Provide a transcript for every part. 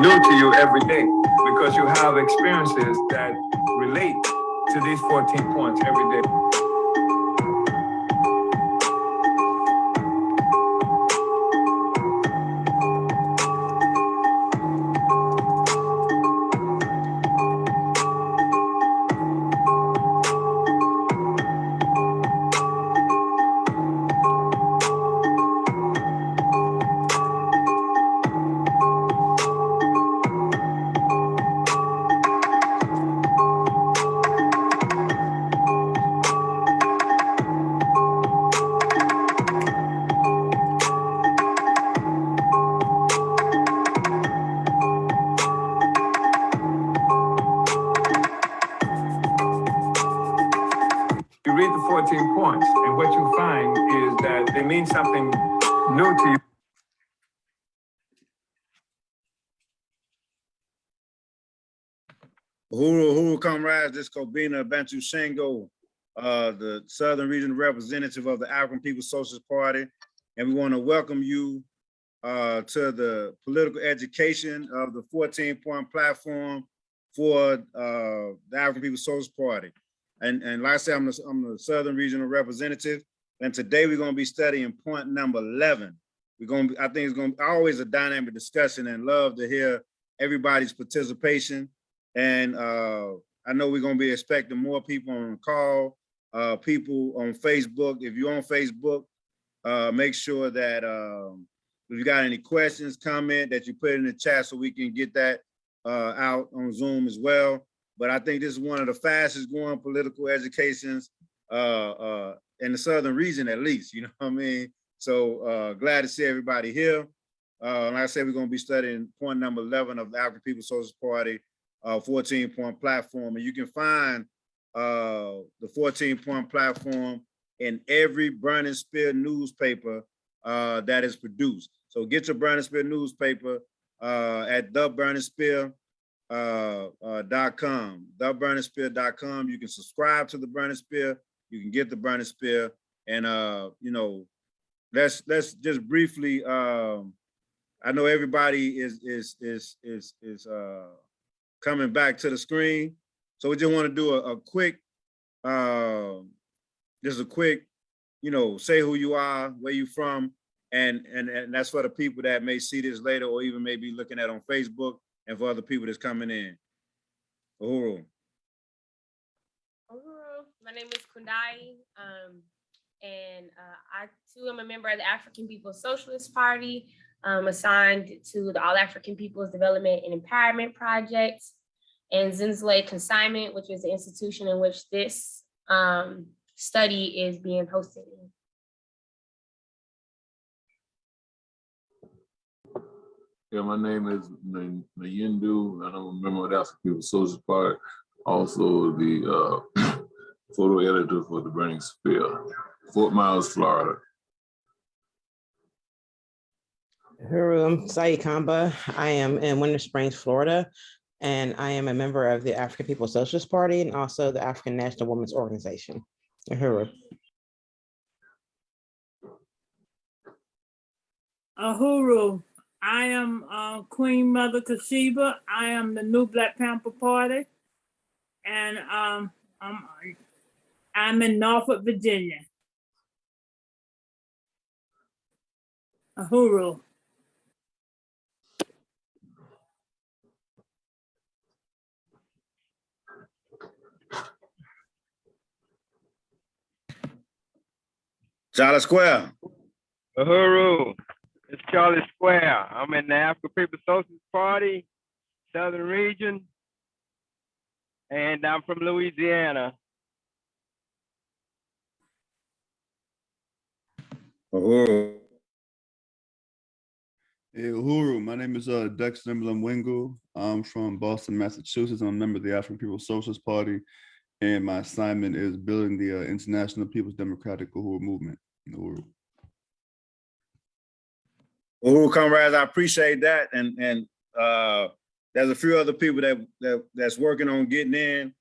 new to you every day because you have experiences that relate to these 14 points every day. Comrades, this is Kobina Bantu Shango, uh, the Southern Regional Representative of the African People's Socialist Party. And we want to welcome you uh, to the political education of the 14-point platform for uh, the African People's Socialist Party. And, and like I said, I'm the, I'm the Southern Regional Representative. And today we're going to be studying point number 11. We're going to, I think it's going to be always a dynamic discussion and love to hear everybody's participation. And uh, I know we're gonna be expecting more people on the call, uh, people on Facebook. If you're on Facebook, uh, make sure that um, if you got any questions, comment that you put in the chat so we can get that uh, out on Zoom as well. But I think this is one of the fastest growing political educations uh, uh, in the Southern region, at least, you know what I mean? So uh, glad to see everybody here. Uh, like I said, we're gonna be studying point number 11 of the African People's Socialist Party uh, 14 point platform. And you can find uh, the 14 point platform in every Burning Spear newspaper uh, that is produced. So get your Burning Spear newspaper uh, at theburningspear.com, uh, uh, theburningspear.com. You can subscribe to the Burning Spear. You can get the Burning Spear. And, uh, you know, let's let's just briefly, um, I know everybody is, is, is, is, is, uh, coming back to the screen. So we just want to do a, a quick, uh, just a quick, you know, say who you are, where you from, and, and, and that's for the people that may see this later or even maybe looking at on Facebook and for other people that's coming in. Uhuru. Uhuru. My name is Kundai, um, and uh, I too am a member of the African People's Socialist Party, um, assigned to the All African People's Development and Empowerment Project, and Zinsley Consignment, which is the institution in which this um, study is being hosted. Yeah, my name is N- and I'm a member of the African People's Socialist Party, also the uh, photo editor for the Burning Spear, Fort Myers, Florida. Huru, I'm Saeed Kamba. I am in Winter Springs, Florida, and I am a member of the African People's Socialist Party and also the African National Women's Organization. Huru. Ahuru, I am uh, Queen Mother Kashiba. I am the new Black Panther Party. And um, I'm, I'm in Norfolk, Virginia. Ahuru, Charlie Square. Uhuru, it's Charlie Square. I'm in the African People's Socialist Party, Southern Region, and I'm from Louisiana. Uhuru. Hey, Uhuru, my name is uh, Dexter Mlamwingu. I'm from Boston, Massachusetts. I'm a member of the African People's Socialist Party, and my assignment is building the uh, International People's Democratic Uhuru Movement. Uhuru. Uhuru comrades, I appreciate that. And and uh there's a few other people that that that's working on getting in.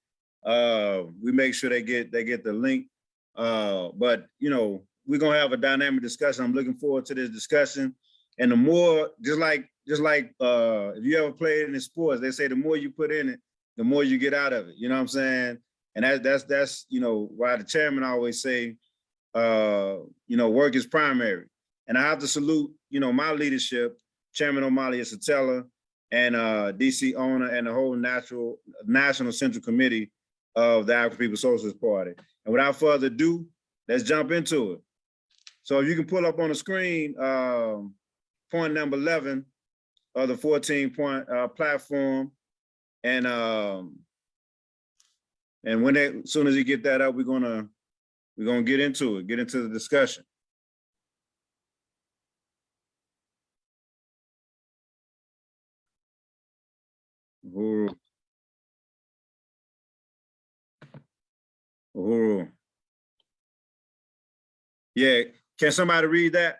Uh we make sure they get they get the link. Uh but you know, we're gonna have a dynamic discussion. I'm looking forward to this discussion. And the more, just like just like, uh, if you ever played in the sports, they say the more you put in it, the more you get out of it. You know what I'm saying? And that, that's, that's, you know, why the chairman always say, uh, you know, work is primary. And I have to salute, you know, my leadership, Chairman Omali Yeshitela and uh, DC owner and the whole natural, National Central Committee of the African People's Socialist Party. And without further ado, let's jump into it. So if you can pull up on the screen, um, point number 11 of the 14 point uh, platform. And um, and when as soon as you get that out, we're gonna, we're gonna get into it, get into the discussion. Uhuru. Uhuru. Yeah, can somebody read that?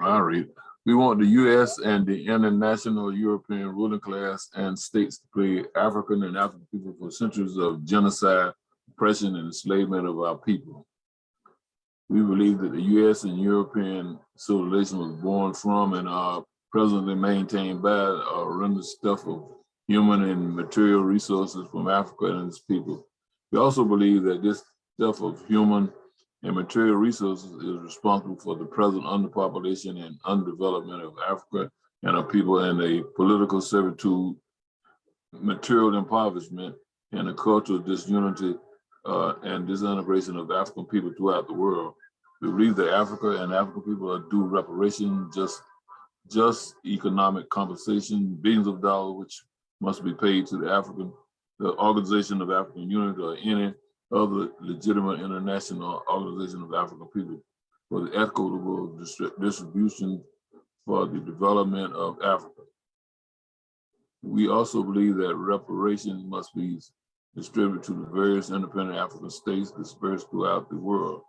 I'll read. We want the US and the international European ruling class and states to play African and African people for centuries of genocide, oppression, and enslavement of our people. We believe that the US and European civilization was born from and are presently maintained by a horrendous stuff of human and material resources from Africa and its people. We also believe that this stuff of human and material resources is responsible for the present underpopulation and underdevelopment of Africa and our people and a political servitude, material impoverishment, and a cultural disunity uh, and disintegration of African people throughout the world. We believe that Africa and African people are due reparation, just, just economic compensation, billions of dollars, which must be paid to the African, the Organization of African Unity or any other legitimate international organization of African people for the equitable distribution for the development of Africa. We also believe that reparations must be distributed to the various independent African states dispersed throughout the world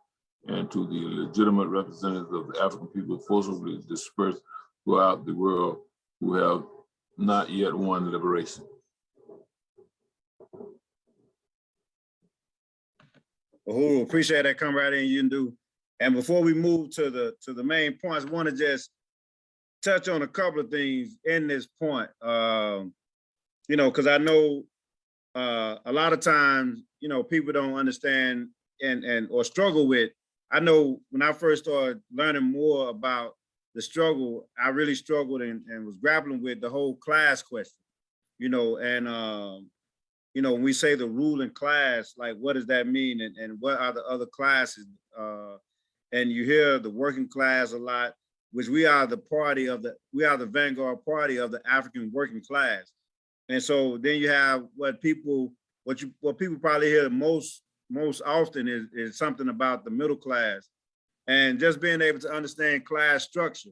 and to the legitimate representatives of the African people forcibly dispersed throughout the world who have not yet won liberation. Uhuru, appreciate that come right in, you can do. And before we move to the, to the main points, want to just touch on a couple of things in this point. Um, you know, because I know uh, a lot of times, you know, people don't understand and, and, or struggle with. I know when I first started learning more about the struggle, I really struggled and, and was grappling with the whole class question, you know, and, um, you know, when we say the ruling class, like what does that mean? And, and what are the other classes? Uh, and you hear the working class a lot, which we are the party of the, we are the vanguard party of the African working class. And so then you have what people, what you, what people probably hear most, most often is, is something about the middle class. And just being able to understand class structure,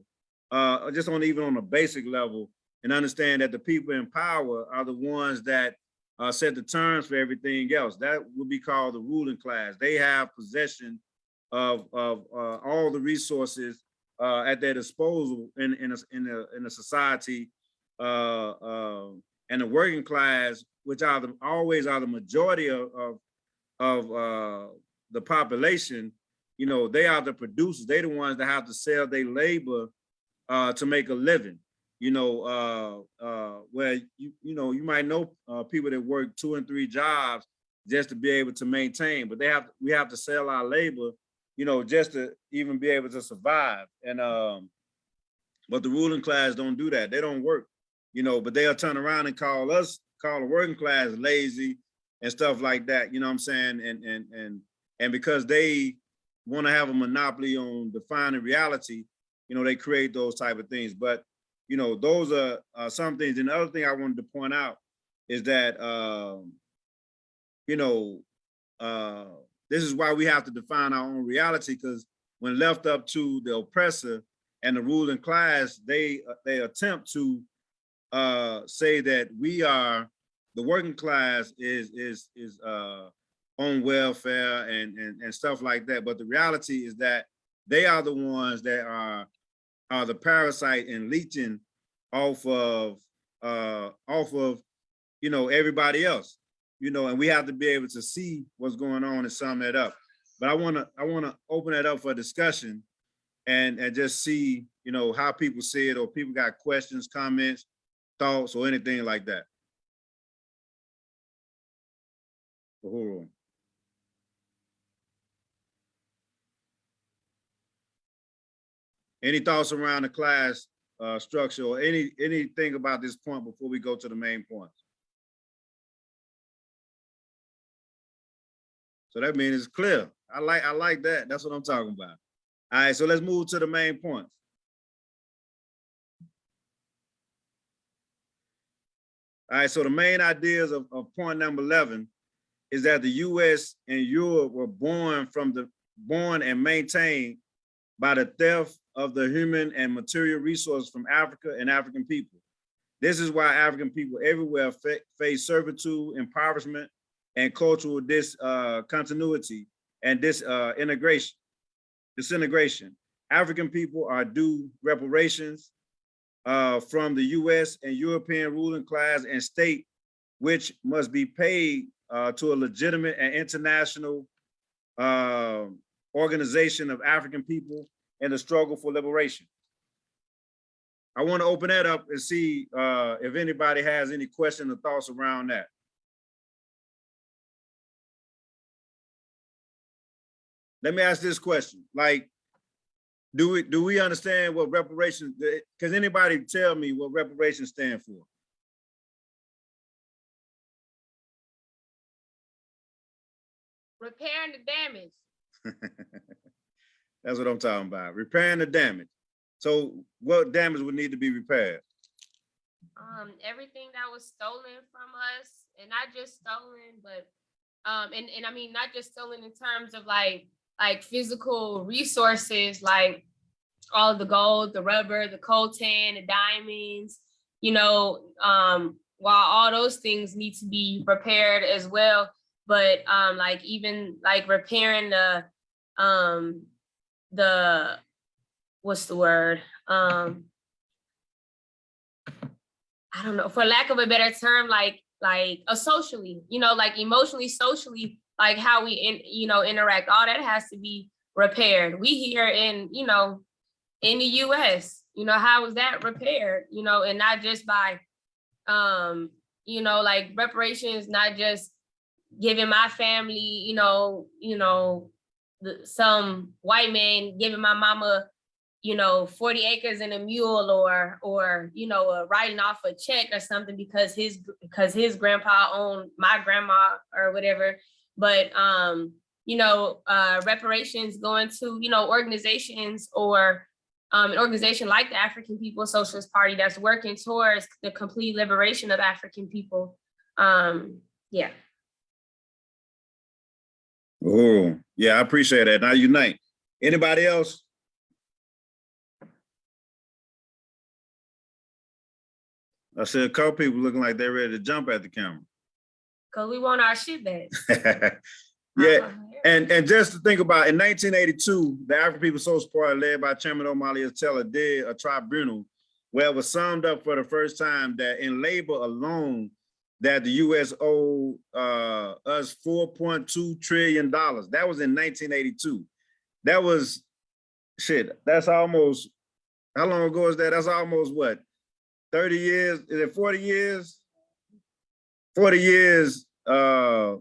uh, just on even on a basic level, and understand that the people in power are the ones that uh, set the terms for everything else. That would be called the ruling class. They have possession of, of uh, all the resources uh, at their disposal in, in, a, in, a, in a society. Uh, uh, and the working class, which are the, always are the majority of, of, of uh, the population, you know, they are the producers. They the ones that have to sell their labor to make a living you know, uh, uh, where you you know you might know uh, people that work two and three jobs just to be able to maintain, but they have we have to sell our labor, you know, just to even be able to survive. And um, but the ruling class don't do that. They don't work, you know, but they'll turn around and call us, call the working class lazy and stuff like that. You know what I'm saying? And and and and because they want to have a monopoly on defining reality, you know, they create those type of things. But you know, those are uh, some things. And the other thing I wanted to point out is that, um, you know, uh, this is why we have to define our own reality because when left up to the oppressor and the ruling class, they they attempt to uh, say that we are the working class is is is uh, on welfare and, and and stuff like that. But the reality is that they are the ones that are are the parasite and leeching off of uh off of you know everybody else you know and we have to be able to see what's going on and sum that up but i want to i want to open that up for discussion and, and just see, you know, how people see it or people got questions, comments, thoughts, or anything like that. Uhuru. Any thoughts around the class uh, structure or any, anything about this point before we go to the main points? So that means it's clear. I like, I like that. That's what I'm talking about. All right, so let's move to the main points. All right, so the main ideas of, of point number 11 is that the US and Europe were born from the, born and maintained by the theft of the human and material resources from Africa and African people. This is why African people everywhere fa- face servitude, impoverishment, and cultural discontinuity and this uh, integration, disintegration. African people are due reparations uh, from the US and European ruling class and state, which must be paid uh, to a legitimate and international uh, organization of African people in the struggle for liberation. I want to open that up and see uh, if anybody has any questions or thoughts around that. Let me ask this question, like, do we, do we understand what reparations, because anybody tell me what reparations stand for? Repairing the damage. That's what I'm talking about, repairing the damage. So what damage would need to be repaired? um everything that was stolen from us and not just stolen but um and and i mean not just stolen in terms of like like physical resources like all the gold the rubber the coltan the diamonds you know um while all those things need to be repaired as well but um like even like repairing the um the what's the word um I don't know, for lack of a better term, like like a socially, you know, like emotionally, socially, like how we in, you know, interact, all that has to be repaired. We here in, you know, in the US, you know, how is that repaired? You know, and not just by um, you know, like reparations, not just giving my family, you know, you know, the, some white man giving my mama you know, 40 acres and a mule or, or, you know, uh, writing off a check or something because his, because his grandpa owned my grandma or whatever. But, um, you know, uh, reparations going to, you know, organizations or um, an organization like the African People's Socialist Party that's working towards the complete liberation of African people. Um, yeah. Oh, yeah, I appreciate that. Now unite. Anybody else? I see a couple people looking like they're ready to jump at the camera. Cause we want our shit back. Yeah, Uh-huh. and, and just to think about, in nineteen eighty-two, the African People's Social Party led by Chairman Omali Yeshitela did a tribunal where it was summed up for the first time that in labor alone, that the US owed uh, us four point two trillion dollars. That was in nineteen eighty-two. That was, shit, that's almost, how long ago is that? That's almost what? Thirty years, is it forty years? Forty years, uh,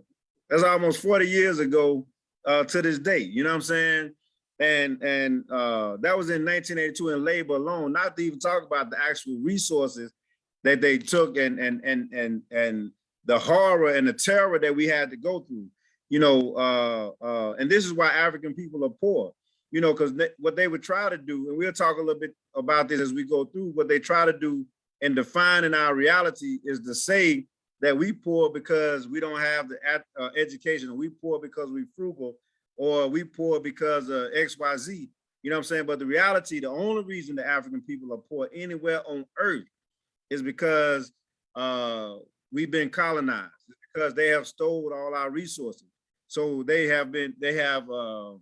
that's almost 40 years ago uh, to this day, you know what I'm saying? And and uh, that was in 1982 in labor alone, not to even talk about the actual resources that they took and and and and and the horror and the terror that we had to go through, you know, uh, uh, and this is why African people are poor, you know, because what they would try to do, and we'll talk a little bit about this as we go through, what they try to do and define in defining our reality is to say that we poor because we don't have the uh, education, we poor because we frugal, or we poor because of X, Y, Z. You know what I'm saying? But the reality, the only reason the African people are poor anywhere on earth is because uh, we've been colonized, it's because they have stole all our resources. So they have been, they have, uh,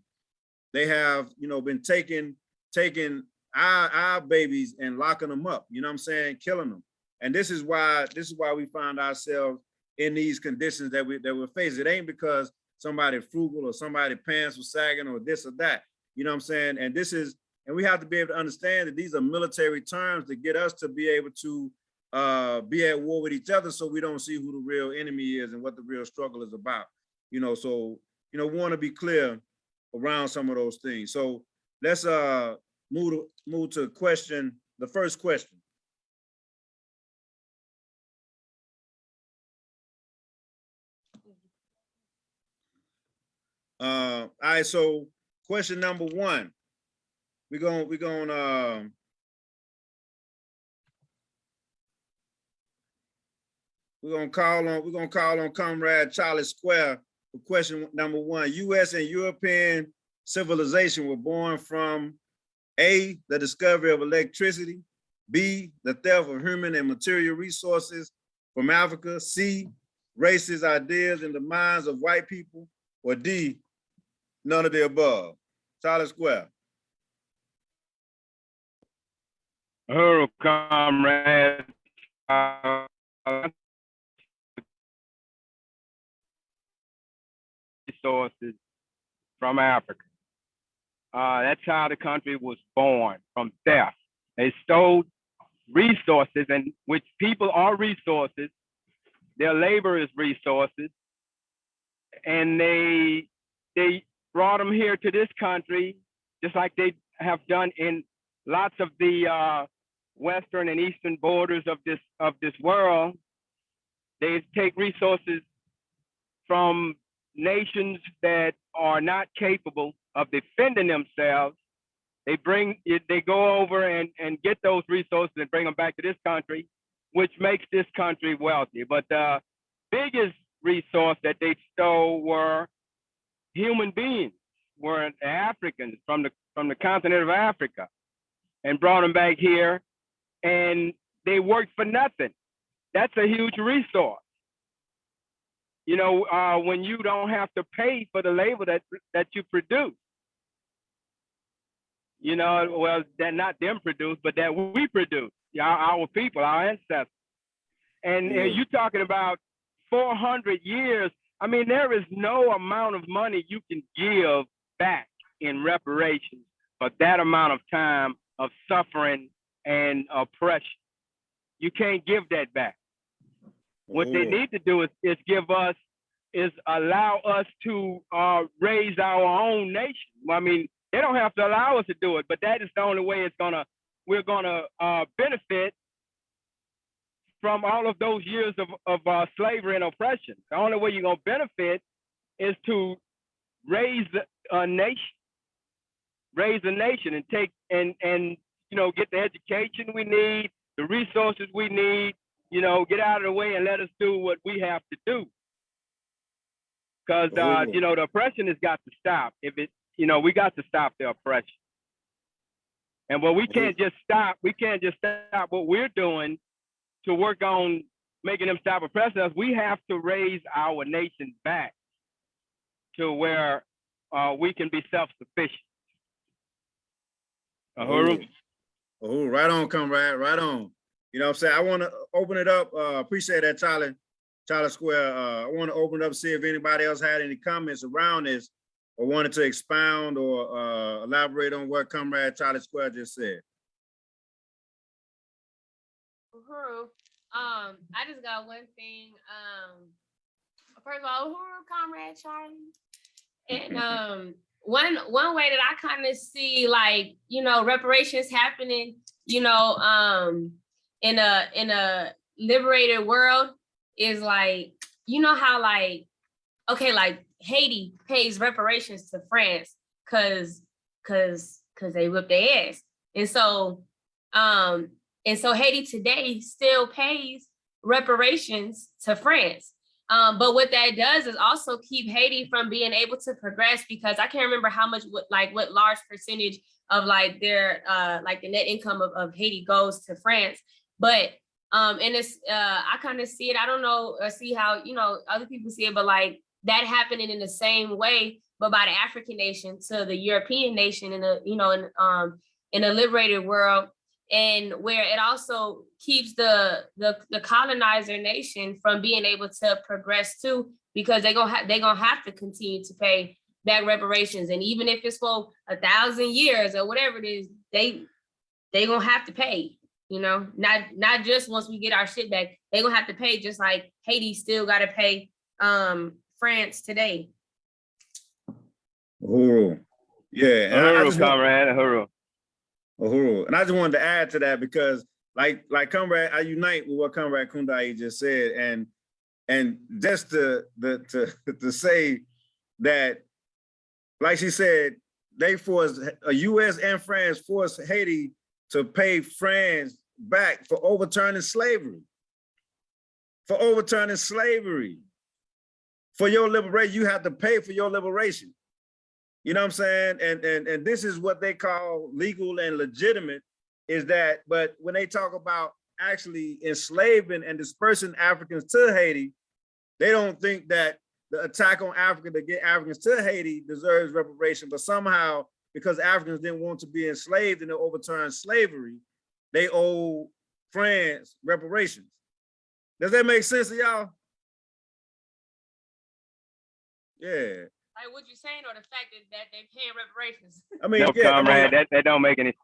they have, you know, been taking, taking our, our babies and locking them up, you know what I'm saying? Killing them. And this is why this is why we find ourselves in these conditions that we that we're facing. It ain't because somebody frugal or somebody pants was sagging or this or that. You know what I'm saying? And this is And we have to be able to understand that these are military terms to get us to be able to uh, be at war with each other so we don't see who the real enemy is and what the real struggle is about. You know, so, you know, want to be clear around some of those things. So let's uh move to move to question, the first question. Uh, all right, so question number one. We're gonna, we're gonna, um. We're gonna call on, we're gonna call on Comrade Charlie Square for question number one. US and European civilization were born from A, the discovery of electricity, B, the theft of human and material resources from Africa, C, racist ideas in the minds of white people, or D, none of the above. Charlie Square. Hello, comrade. Uh, Resources from Africa. Uh, that's how the country was born, from theft. They stole resources and which people are resources. Their labor is resources. And they, they brought them here to this country, just like they have done in lots of the uh, western and eastern borders of this of this world. They take resources from nations that are not capable of defending themselves. They bring they go over and, and get those resources and bring them back to this country, which makes this country wealthy. But the biggest resource that they stole were human beings, were Africans from the from the continent of Africa, and brought them back here, and they work for nothing. That's a huge resource. You know, uh, when you don't have to pay for the labor that that you produce. You know, well, that not them produce, but that we produce, our, our people, our ancestors. And, and you talking about 400 years. I mean, there is no amount of money you can give back in reparations for that amount of time of suffering and oppression. You can't give that back. What they Oh. need to do is, is give us, is allow us to uh, raise our own nation. I mean, they don't have to allow us to do it, but that is the only way it's gonna, we're gonna uh, benefit from all of those years of, of uh, slavery and oppression. The only way you're gonna benefit is to raise a nation, raise a nation and take and and you know get the education we need, the resources we need, you know, get out of the way and let us do what we have to do. Because uh, you know the oppression has got to stop. If it, you know, we got to stop the oppression. And what we can't just stop, we can't just stop what we're doing to work on making them stop oppressing us. We have to raise our nation back to where uh, we can be self-sufficient. Uhuru? Oh, right on, comrade, right on. You know what I'm saying? I want to open it up. Uh, appreciate that, Charlie, Charlie Square. Uh, I want to open it up, see if anybody else had any comments around this or wanted to expound or uh, elaborate on what Comrade Charlie Square just said. Uhuru, um, I just got one thing. Um, first of all, Uhuru, comrade Charlie. And um, one one way that I kind of see like you know reparations happening, you know, um, in a in a liberated world is like you know how like okay like Haiti pays reparations to France because because because they whipped their ass, and so um and so Haiti today still pays reparations to France. Um, but what that does is also keep Haiti from being able to progress because I can't remember how much, what, like what large percentage of like their, uh, like the net income of, of Haiti goes to France. But, um, and it's, uh, I kind of see it, I don't know, uh, see how, you know, other people see it, but like that happening in the same way, but by the African nation to the European nation in the, you know, in, um, in a liberated world and where it also keeps the the the colonizer nation from being able to progress too because they're gonna have they're gonna have to continue to pay back reparations. And even if it's for a thousand years or whatever it is, they, they gonna have to pay, you know, not, not just once we get our shit back, they gonna have to pay just like Haiti still gotta pay um France today. Uhuru. Yeah. and I- I Uhuru, just want- comrade, uhuru. Uhuru. And I just wanted to add to that because like, like comrade, I unite with what comrade Kundai just said and, and just to, the, to, to say that, like she said, they forced, a US and France forced Haiti to pay France back for overturning slavery. For overturning slavery. For your liberation, you have to pay for your liberation. You know what I'm saying? And and and this is what they call legal and legitimate is that but when they talk about actually enslaving and dispersing Africans to Haiti, they don't think that the attack on Africa to get Africans to Haiti deserves reparation, but somehow because Africans didn't want to be enslaved and they overturned slavery, they owe France reparations. Does that make sense to y'all? Yeah, Like what you saying or the fact that, that they paying reparations? I mean, No, yeah, I mean, comrade, that, that don't make any,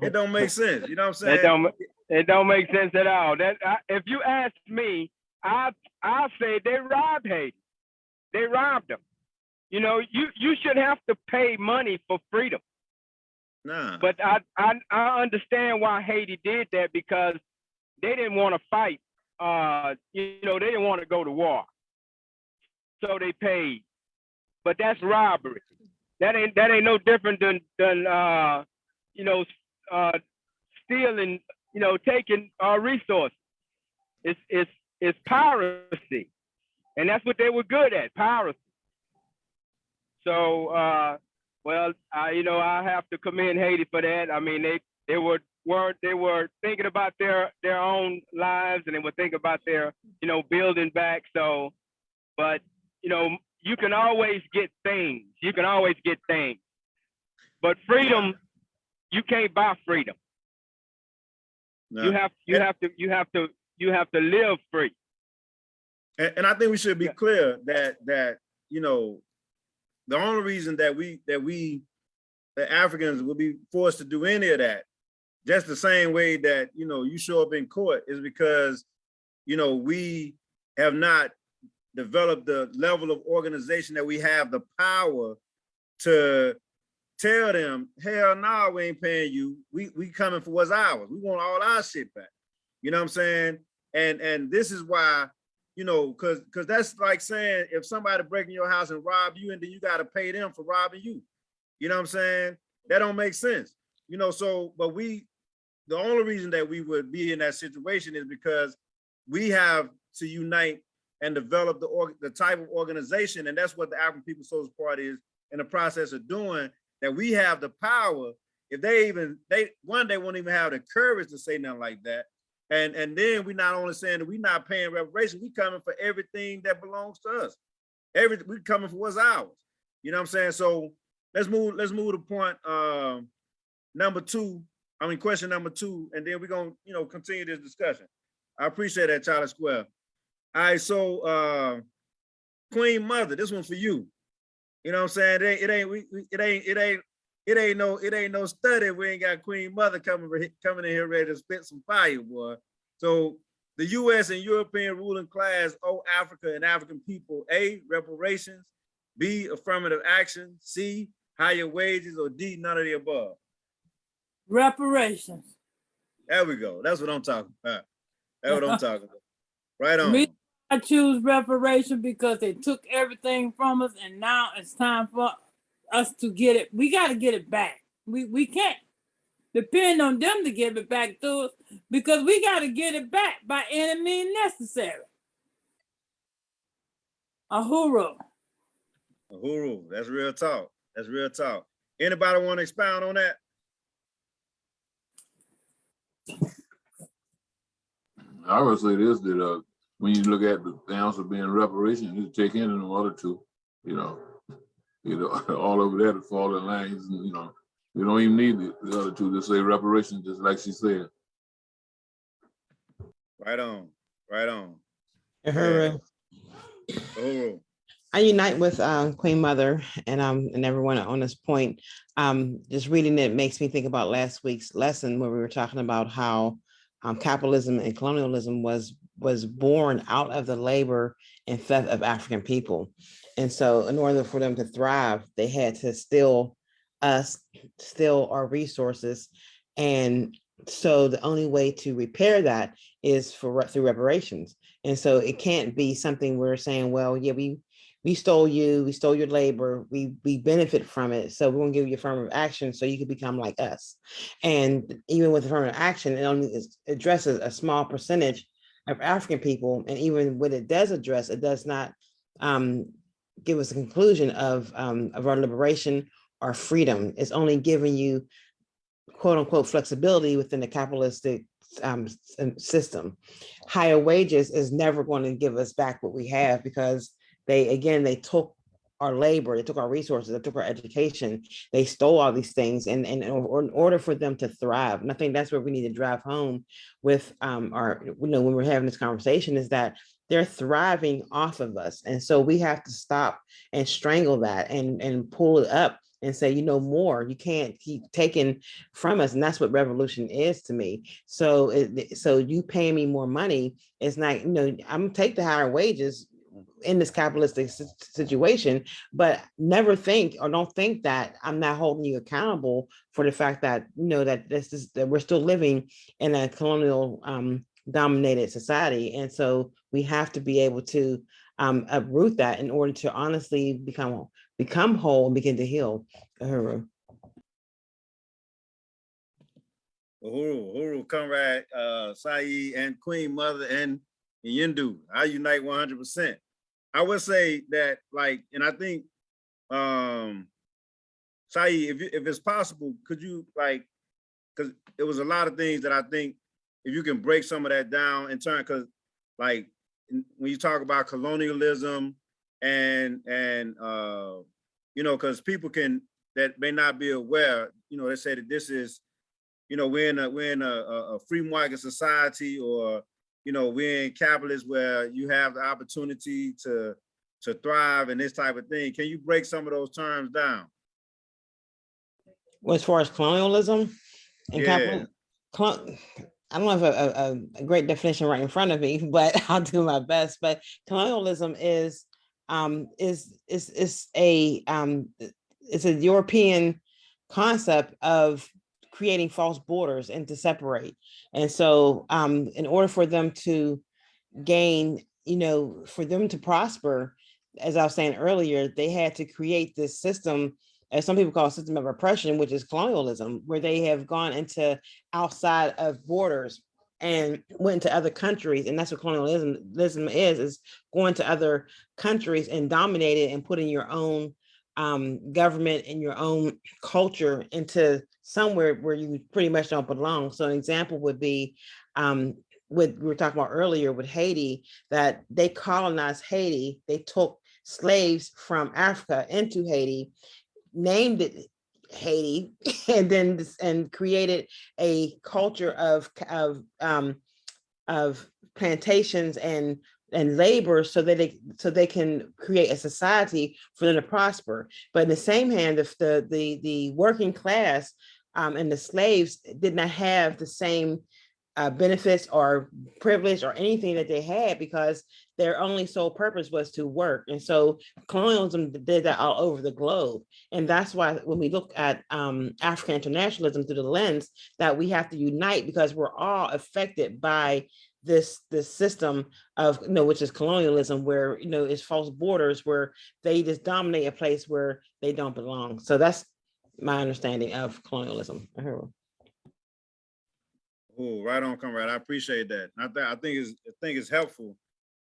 it don't make sense. You know what I'm saying? that don't, it don't make sense at all. That, I, if you ask me, I, I say they robbed Haiti. They robbed them. You know, you, you should have to pay money for freedom. Nah. But I, I, I understand why Haiti did that because they didn't want to fight. Uh, you know, they didn't want to go to war. So they paid. But that's robbery. That ain't that ain't no different than than uh, you know, uh, stealing. You know, taking our resources. It's it's it's piracy, and that's what they were good at, piracy. So, uh, well, I, you know, I have to commend Haiti for that. I mean, they they were weren't they were thinking about their their own lives and they were thinking about their you know building back. So, but you know, you can always get things. You can always get things, but freedom, you can't buy freedom. You have you have to you have to you have to live free. And, and I think we should be Yeah. clear that that you know the only reason that we that we the Africans will be forced to do any of that, just the same way that you know you show up in court is because you know we have not developed the level of organization that we have the power to tell them, hell no, we ain't paying you. We we coming for what's ours. We want all our shit back. You know what I'm saying? And and this is why you know, cause cause that's like saying if somebody breaking your house and rob you and then you gotta pay them for robbing you. You know what I'm saying? That don't make sense. You know, so but we the only reason that we would be in that situation is because we have to unite and develop the org the type of organization, and that's what the African People's Social Party is in the process of doing, that we have the power. If they even they one they won't even have the courage to say nothing like that. And and then we not only saying that we're not paying reparations, we coming for everything that belongs to us. Every we coming for what's ours. You know what I'm saying? So let's move, let's move to point um number two. I mean, question number two, and then we're gonna, you know, continue this discussion. I appreciate that, Charlie Square. All right, so uh Queen Mother, this one for you. You know what I'm saying? It ain't, it ain't, we, it ain't, it ain't, it ain't no, it ain't no study. We ain't got Queen Mother coming, coming in here ready to spit some fire, boy. So the US and European ruling class owe Africa and African people, A, reparations, B, affirmative action, C, higher wages, or D, none of the above. Reparations. There we go. That's what I'm talking about. That's what I'm talking about. Right on. Me- I choose reparation because they took everything from us and now it's time for us to get it. We gotta get it back. We, we can't depend on them to give it back to us because we gotta get it back by any means necessary. Ahuru. Uhuru, that's real talk. That's real talk. Anybody want to expound on that? I would say this, that, uh, when you look at the answer being reparation, you take in in order to, you know, you know, all over there to fall in line, you know, you don't even need the, the other two to say reparation, just like she said. Right on, right on. Uhuru. Uhuru. I unite with um, Queen Mother and um and everyone on this point. Um, just reading it makes me think about last week's lesson where we were talking about how um, capitalism and colonialism was was born out of the labor and theft of African people. And so in order for them to thrive, they had to steal us, steal our resources. And so the only way to repair that is for through reparations. And so it can't be something we're saying, well, yeah, we we stole you, we stole your labor, we we benefit from it. So we're gonna give you affirmative action so you can become like us. And even with affirmative action, it only addresses a small percentage of African people. And even when it does address, it does not um, give us a conclusion of um, of our liberation or freedom. It's only giving you quote unquote flexibility within the capitalistic um, um, system. Higher wages is never going to give us back what we have because they, again, they took our labor, they took our resources, they took our education, they stole all these things and, and in order for them to thrive, and I think that's where we need to drive home with um, our, you know, when we're having this conversation is that they're thriving off of us. And so we have to stop and strangle that and, and pull it up and say, you know, more, you can't keep taking from us. And that's what revolution is to me. So, it, so you pay me more money, it's not, you know, I'm take the higher wages in this capitalistic situation, but never think or don't think that I'm not holding you accountable for the fact that, you know, that this is, that we're still living in a colonial um, dominated society. And so we have to be able to um, uproot that in order to honestly become, become whole and begin to heal. Uhuru. Uhuru, Uhuru, comrade, uh, Saeed and Queen Mother and Yindu, I unite one hundred percent. I would say that like, and I think, um, Saeed, if, if it's possible, could you like, because it was a lot of things that I think if you can break some of that down in turn, because like, when you talk about colonialism and, and, uh, you know, because people can, that may not be aware, you know, they say that this is, you know, we're in a, we're in a, a free market society or, you know, we're in capitalist where you have the opportunity to, to thrive and this type of thing. Can you break some of those terms down? Well, As far as colonialism and Yeah. capital, colo- I don't have a, a, a- a great definition right in front of me, but I'll do my best. But colonialism is, um, is, is, is a, um, it's a European concept of creating false borders and to separate. And so, um, in order for them to gain, you know, for them to prosper, as I was saying earlier, they had to create this system, as some people call a system of oppression, which is colonialism, where they have gone into outside of borders and went to other countries. And that's what colonialism is, is going to other countries and dominating and putting your own um, government and your own culture into somewhere where you pretty much don't belong. So an example would be um, what we were talking about earlier with Haiti, that they colonized Haiti. They took slaves from Africa into Haiti, named it Haiti, and then and created a culture of of um, of plantations and and labor so that they so they can create a society for them to prosper. But in the same hand, if the the the working class um, and the slaves did not have the same uh, benefits or privilege or anything that they had because their only sole purpose was to work. And so colonialism did that all over the globe. And that's why when we look at um, African internationalism through the lens that we have to unite because we're all affected by this this system of you know which is colonialism where you know it's false borders where they just dominate a place where they don't belong so that's my understanding of colonialism Oh, right on, comrade. I appreciate that. I think, I think it's, I think it's helpful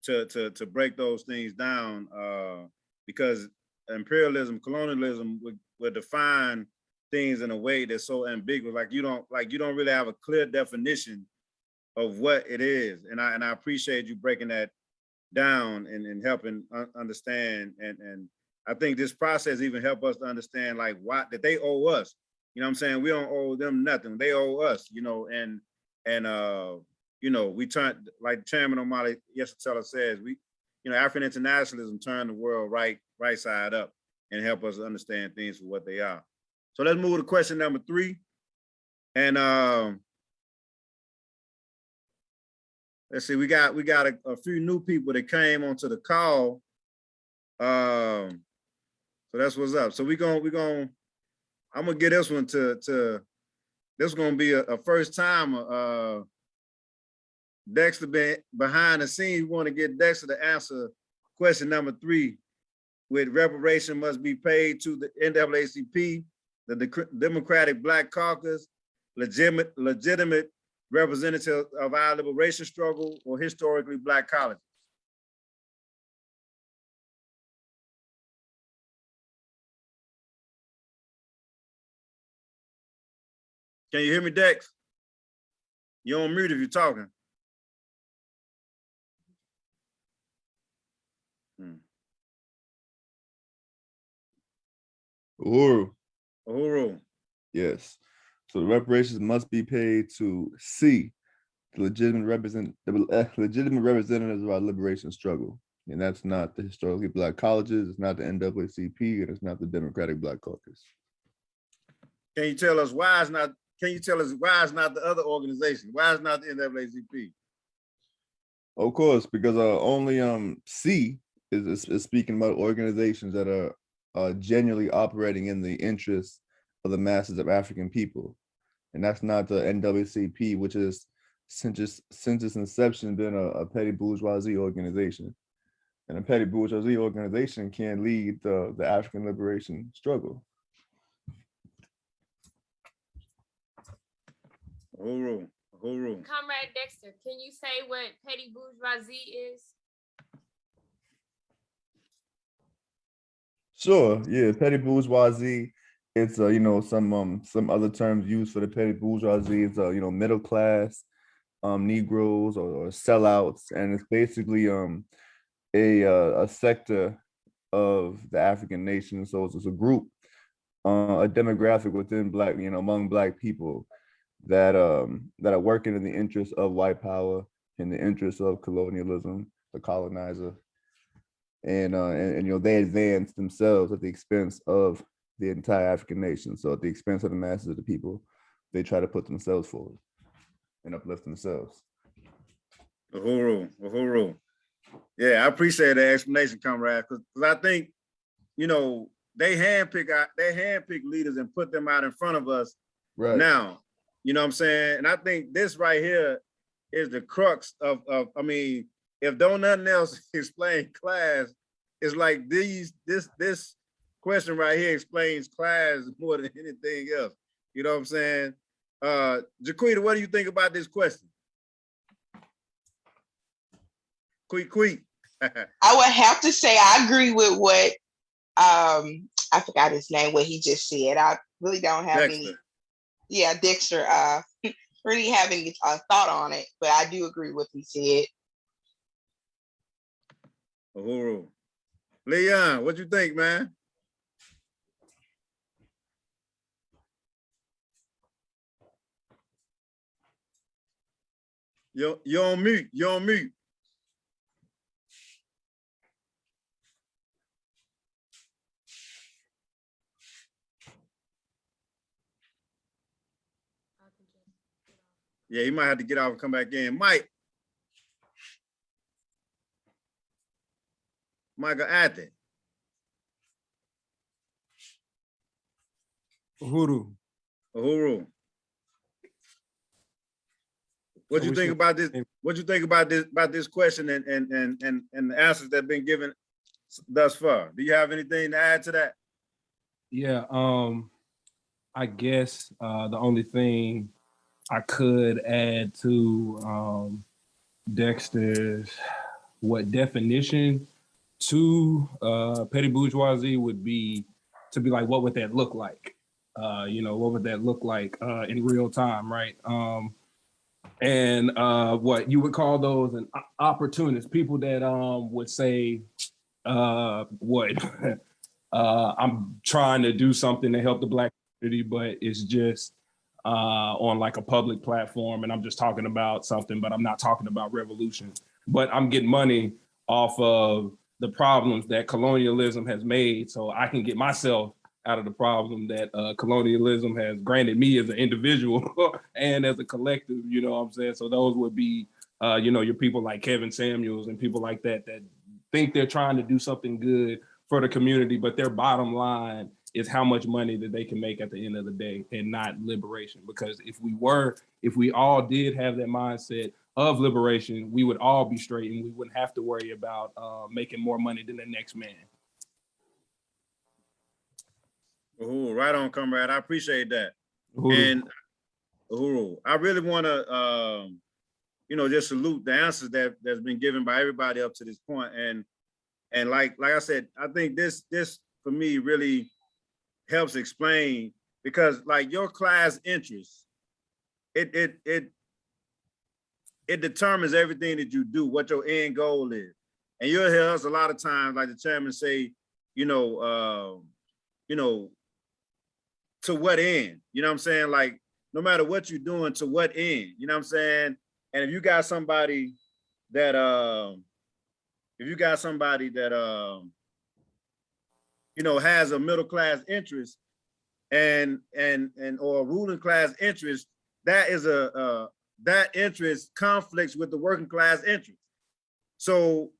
to, to, to break those things down, uh, because imperialism, colonialism would, would define things in a way that's so ambiguous, like you don't, like you don't really have a clear definition of what it is. And I, and I appreciate you breaking that down and, and helping un- understand. And, and I think this process even help us to understand like why, that they owe us. You know what I'm saying? We don't owe them nothing. They owe us, you know, and, and, uh, you know, we turn, like Chairman O'Malley, yes, Teller says, we, you know, African internationalism turn the world right, right side up and help us understand things for what they are. So let's move to question number three. And um, let's see, we got, we got a, a few new people that came onto the call. Um, so that's what's up. So we're gonna, we're gonna, I'm gonna get this one to, to, this is gonna be a, a first time, uh, Dexter been behind the scenes. We want to get Dexter to answer question number three. With reparation must be paid to the NAACP, the Dec- Democratic Black Caucus, legitimate, legitimate representative of our liberation struggle or historically black colleges. Can you hear me, Dex? You're on mute if you're talking. Hmm. Uhuru, Uhuru, yes. So the reparations must be paid to C, the legitimate represent, the uh, legitimate representatives of our liberation struggle. And that's not the historically black colleges, it's not the NAACP, and it's not the Democratic Black Caucus. can you tell us why it's not, can you tell us why it's not the other organization? Why it's not the NAACP? Of course, because uh, only um C is, is, is speaking about organizations that are uh, genuinely operating in the interests of the masses of African people. And that's not the NAACP, which is since its, since its inception been a, a petty bourgeoisie organization. And a petty bourgeoisie organization can lead the, the African liberation struggle. Uhuru, Uhuru. Comrade Dexter, can you say what petty bourgeoisie is? Sure, yeah, petty bourgeoisie. It's uh, you know, some um some other terms used for the petty bourgeoisie. It's uh, you know, middle class, um, Negroes or, or sellouts, and it's basically um a uh, a sector of the African nation. So it's, it's a group, uh, a demographic within black, you know, among black people that um that are working in the interest of white power, in the interest of colonialism, the colonizer and uh and, and, you know they advance themselves at the expense of the entire African nation. So at the expense of the masses of the people, they try to put themselves forward and uplift themselves. Uhuru, Uhuru. Yeah, I appreciate the explanation, comrade, because I think, you know, they handpick out, they handpick leaders and put them out in front of us Right. now. You know what I'm saying? And I think this right here is the crux of, of, I mean, if don't nothing else explain class, it's like these, this, this question right here explains class more than anything else. You know what I'm saying? Uh, Jaquita, what do you think about this question? Quick, quick. I would have to say I agree with what um I forgot his name, what he just said. I really don't have any yeah, Dexter, uh really have any uh, thought on it, but I do agree with what he said. Uhuru. Leon, what you think, man? You're, you're on mute, you're on mute. Yeah, you might have to get out and come back in. Mike. Michael Athy. Uhuru. Uhuru. What So you think about this? What do you think about this, about this question and, and, and, and, and the answers that have been given thus far? Do you have anything to add to that? Yeah, um, I guess uh the only thing I could add to um Dexter's what definition to uh petty bourgeoisie would be to be like, what would that look like? Uh, you know, what would that look like uh in real time, right? Um and uh what you would call those an o- opportunists, people that um would say uh what uh, I'm trying to do something to help the black community, but it's just uh, on like a public platform, and I'm just talking about something, but I'm not talking about revolution. But I'm getting money off of the problems that colonialism has made so I can get myself out of the problem that uh, colonialism has granted me as an individual and as a collective, you know what I'm saying? So those would be, uh, you know, your people like Kevin Samuels and people like that that think they're trying to do something good for the community, but their bottom line is how much money that they can make at the end of the day and not liberation. Because if we were, if we all did have that mindset of liberation, we would all be straight and we wouldn't have to worry about uh, making more money than the next man. Uhuru, right on, comrade. I appreciate that. Uhuru. And Uhuru, I really want to, um, you know, just salute the answers that that's been given by everybody up to this point. And and like like I said, I think this this for me really helps explain because like your class interest, it it it it determines everything that you do, what your end goal is. And you'll hear us a lot of times, like the chairman say, you know, um, you know, to what end? You know what I'm saying? Like, no matter what you're doing, to what end? You know what I'm saying? And if you got somebody that um, if you got somebody that um, you know, has a middle class interest and and and or ruling class interest, that is a uh that interest conflicts with the working class interest. So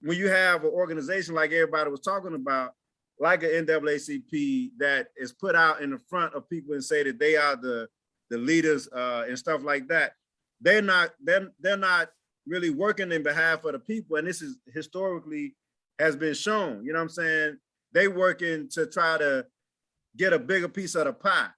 when you have an organization like everybody was talking about, like an NAACP that is put out in the front of people and say that they are the the leaders uh, and stuff like that, they're not they're they're not really working in behalf of the people. And this is historically has been shown. You know what I'm saying? They working to try to get a bigger piece of the pie,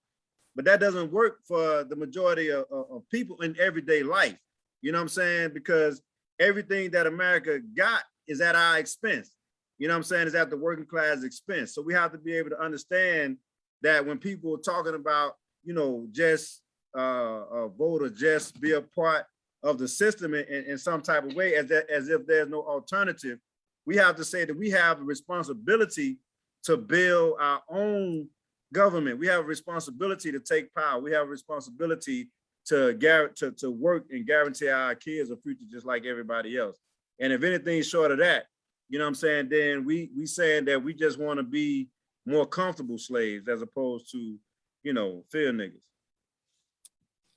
but that doesn't work for the majority of, of, of people in everyday life. You know what I'm saying? Because everything that America got is at our expense you know what I'm saying, is at the working class expense. So we have to be able to understand that when people are talking about, you know, just uh, uh, vote or just be a part of the system in, in, in some type of way, as, that, as if there's no alternative, we have to say that we have a responsibility to build our own government. We have a responsibility to take power. We have a responsibility to, to, to work and guarantee our kids a future just like everybody else. And if anything short of that, you know what I'm saying, then we we saying that we just want to be more comfortable slaves as opposed to, you know, fear niggas.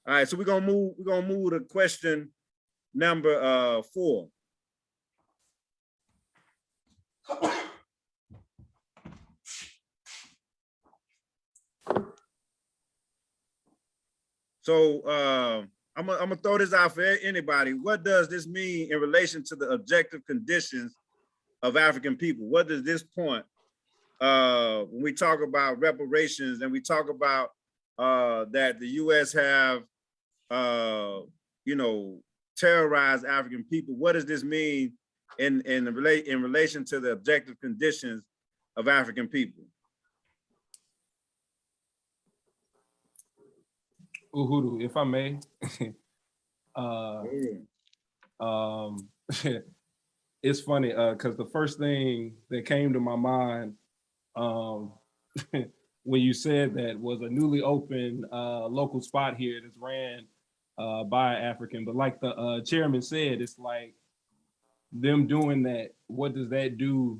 All right, so we're gonna move, we're gonna move to question number uh four. So uh, I'm gonna, throw this out for anybody. What does this mean in relation to the objective conditions of African people. What does this point, uh, when we talk about reparations and we talk about uh, that the US have, uh, you know, terrorized African people, what does this mean in, in, the relate, in relation to the objective conditions of African people? Uhuru, if I may. uh, um, it's funny because the first thing that came to my mind um, when you said that was a newly opened uh, local spot here that's ran uh, by African. But like the uh, chairman said, it's like them doing that. What does that do?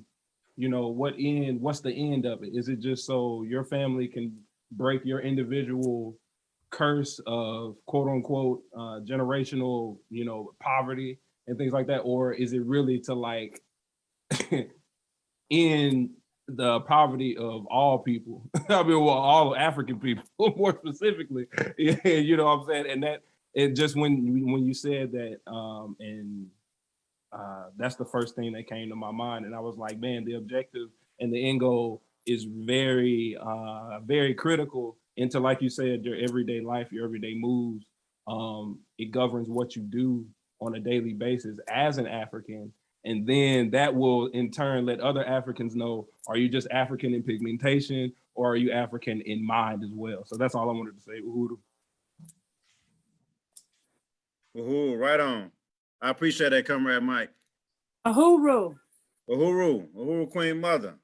You know, what end? What's the end of it? Is it just so your family can break your individual curse of quote unquote uh, generational, you know, poverty? And things like that? Or is it really to like in the poverty of all people? I mean, well, all African people more specifically, you know what I'm saying? And that it just when when you said that um and uh that's the first thing that came to my mind and I was like, man, the objective and the end goal is very uh very critical into like you said your everyday life, your everyday moves. Um it governs what you do on a daily basis as an African. And then that will in turn let other Africans know, are you just African in pigmentation or are you African in mind as well? So that's all I wanted to say, Uhuru. Uhuru, right on. I appreciate that, Comrade Mike. Uhuru, Uhuru, Uhuru Queen Mother.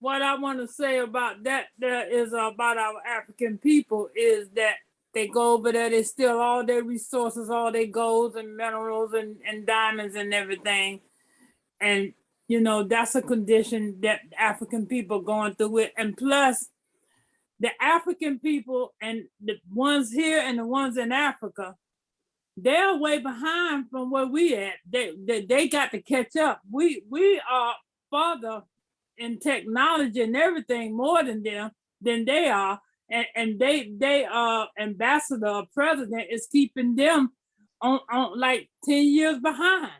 what I want to say about that there is about our African people is that they go over there, they steal all their resources, all their golds and minerals and, and diamonds and everything. and, you know, that's a condition that African people going through it. And plus, the African people and the ones here and the ones in Africa, they're way behind from where we at. They, they, they got to catch up. We, we are further in technology and everything more than them, than they are. And, and they, they, uh, ambassador or president is keeping them on, on like ten years behind.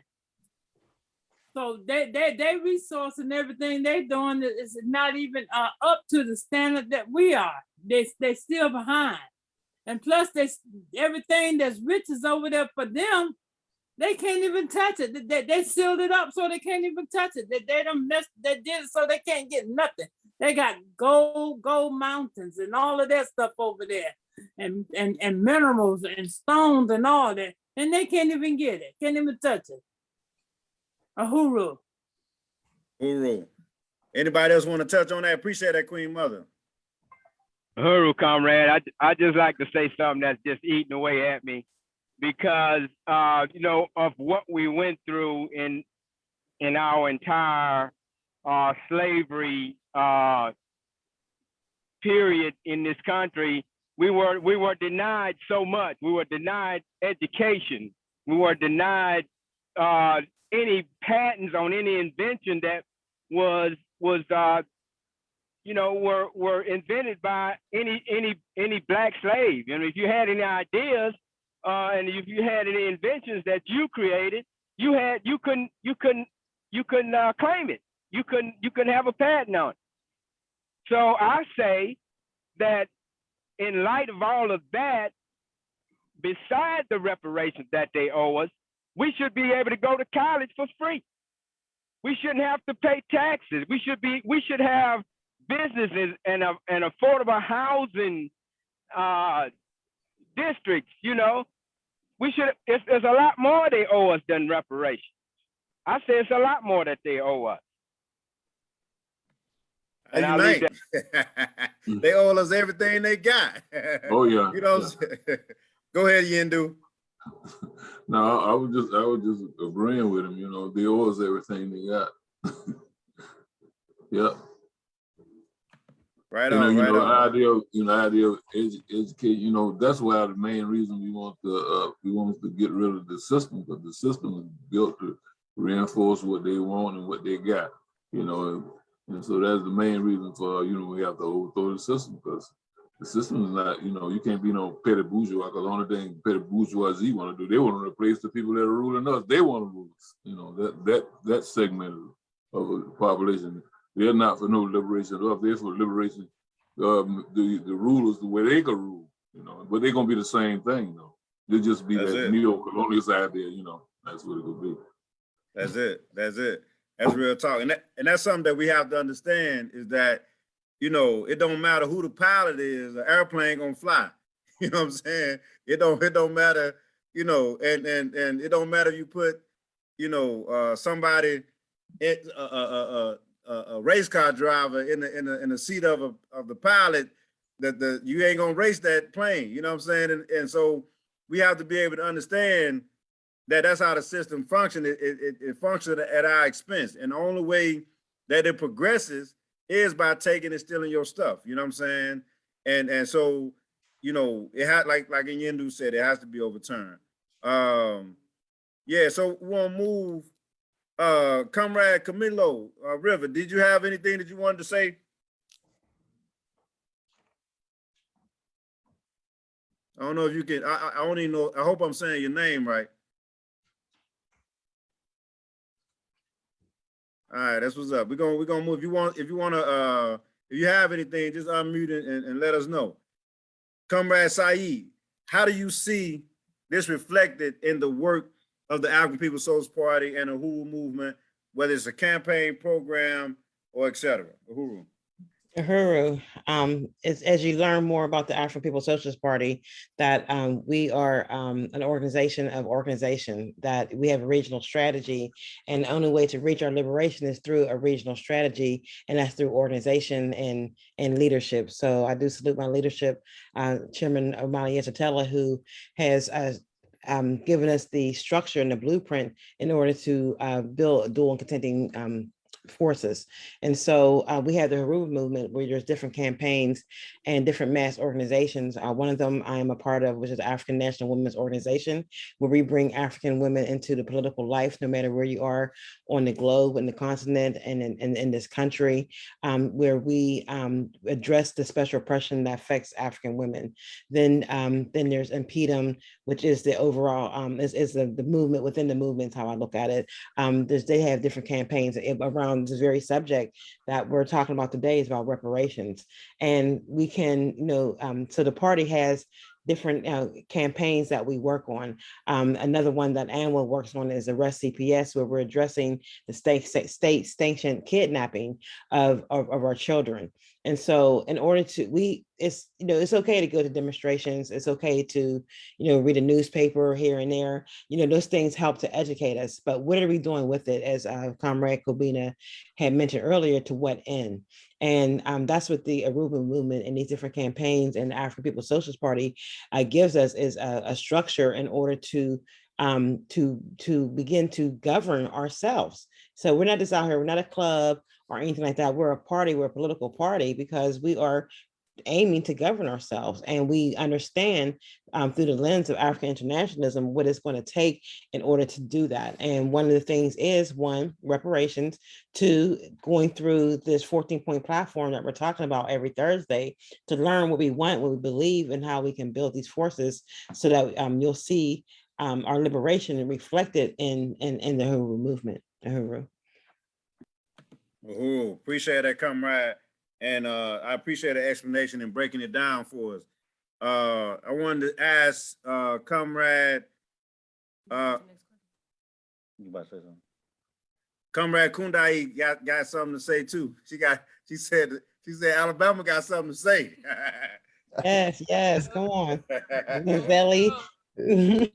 So they, they, they resource and everything they're doing is not even, uh, up to the standard that we are. They, they still behind. And plus they, everything that's rich is over there for them. They can't even touch it. They- They, they sealed it up so they can't even touch it. They, they don't mess, they did it so they can't get nothing. They got gold, gold mountains and all of that stuff over there. And, and, and minerals and stones and all that. And they can't even get it, can't even touch it. Uhuru. Uru. Anybody else want to touch on that? Appreciate that, Queen Mother. Huru, comrade, I, I just like to say something that's just eating away at me because, uh, you know, of what we went through in, in our entire, uh, slavery, uh, period in this country, we were, we were denied so much. We were denied education. We were denied, uh, any patents on any invention that was, was, uh, you know, were were invented by any any any black slave. And if you had any ideas, uh, and if you had any inventions that you created, you had you couldn't you couldn't you couldn't uh, claim it. You couldn't you couldn't have a patent on it. So I say that in light of all of that, besides the reparations that they owe us, we should be able to go to college for free. We shouldn't have to pay taxes. We should be we should have businesses and a, and affordable housing uh, districts. You know, we should. It's, there's a lot more they owe us than reparations. I say it's a lot more that they owe us. And I'll Unite. They owe us everything they got. Oh, yeah. You know, what go ahead, Yendu. No, I was just, I was just agreeing with him, you know, they owe us everything they got. Yep. Right You know, on, you right know, on. idea, of- you know, idea of edu- educate, you know, that's why the main reason we want to, uh, we want to get rid of the system, because the system is built to reinforce what they want and what they got, you know, and so that's the main reason for, you know, we have to overthrow the system, because the system is not, you know, you can't be no petty bourgeois, because the only thing petty bourgeoisie want to do, they want to replace the people that are ruling us, they want to rule us, you know, that, that, that segment of the population, they're not for no liberation of us, they're for liberation um, the, the rulers the way they could rule, you know, but they're gonna be the same thing, though. They'll just be That's that neo-colonialist idea, you know, that's what it could be. That's it. That's it. That's real talk. And that, and that's something that we have to understand is that, you know, it don't matter who the pilot is, the airplane gonna fly. You know what I'm saying? It don't, it don't matter, you know, and, and, and it don't matter if you put, you know, uh, somebody, it, a, a, a, a, a race car driver in the, in the, in the seat of a, of the pilot, that the, you ain't gonna race that plane, you know what I'm saying? And, and so we have to be able to understand that that's how the system functions. It, it, it- functions at our expense. And the only way that it progresses is by taking and stealing your stuff. You know what I'm saying? And and so, you know, it had like like Yendu said, it has to be overturned. Um, yeah, so we want to move. Uh, Comrade Camilo uh, River, did you have anything that you wanted to say? I don't know if you can. I, I don't even know. I hope I'm saying your name right. All right, that's what's up. We're gonna we're gonna move. If you want, if you wanna, uh, if you have anything, just unmute and, and let us know. Comrade Saeed, how do you see this reflected in the work of the African People's Socialist Party and the Uhuru movement, whether it's a campaign program or et cetera? Uhuru. Uhuru, um, is as you learn more about the African People's Socialist Party, that um, we are um, an organization of organization, that we have a regional strategy. And the only way to reach our liberation is through a regional strategy, and that's through organization and, and leadership. So I do salute my leadership, uh, Chairman Omali Yeshitela, who has uh, um, given us the structure and the blueprint in order to uh, build a dual and contending um, forces. And so uh, we have the Uhuru movement where there's different campaigns and different mass organizations. Uh, one of them I am a part of, which is African National Women's Organization, where we bring African women into the political life, no matter where you are on the globe, in the continent, and in, in, in this country, um, where we um, address the special oppression that affects African women. Then, um, then there's InPDUM, which is the overall, um, is, is the, the movement within the movement, how I look at it. Um, they have different campaigns a- around this very subject that we're talking about today is about reparations. And we can, you know, um, so the party has different uh, campaigns that we work on. Um, another one that ANWO works on is Arrest CPS, where we're addressing the state state, state sanctioned kidnapping of, of, of our children. And so in order to, we, it's, you know, it's okay to go to demonstrations. It's okay to, you know, read a newspaper here and there. You know, those things help to educate us, but what are we doing with it? As uh, Comrade Kobina had mentioned earlier, to what end? And um, that's what the Uhuru movement and these different campaigns and the African People's Socialist Party uh, gives us is a, a structure in order to um, to to begin to govern ourselves. So we're not just out here, we're not a club or anything like that. We're a party, we're a political party because we are aiming to govern ourselves and we understand um, through the lens of African internationalism what it's going to take in order to do that. And one of the things is one, reparations, two, going through this 14 point platform that we're talking about every Thursday to learn what we want, what we believe, and how we can build these forces so that um, you'll see um, our liberation reflected in, in, in the Huru movement, Huru. Ooh, appreciate that, comrade. And uh, I appreciate the explanation and breaking it down for us. Uh, I wanted to ask uh, comrade, uh, you about to say something? Comrade Kundai got, got something to say too. She got, she said, she said Alabama got something to say. Yes, yes, come on. Belly. Right.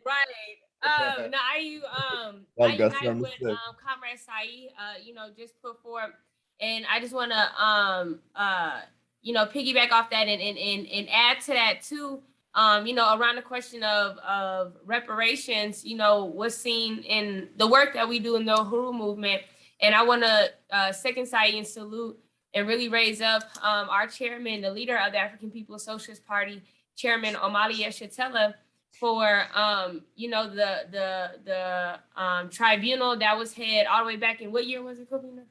Um, now I you um I with um Comrade Saeed, uh, you know, just put forward, and I just wanna um uh you know piggyback off that and and and, and add to that too. Um, you know, around the question of of reparations, you know, what's seen in the work that we do in the Uhuru movement. And I wanna uh second Saeed and salute and really raise up um our chairman, the leader of the African People's Socialist Party, Chairman Omali Yeshitela, for um, you know, the the the um tribunal that was had all the way back in what year was it, Kobina?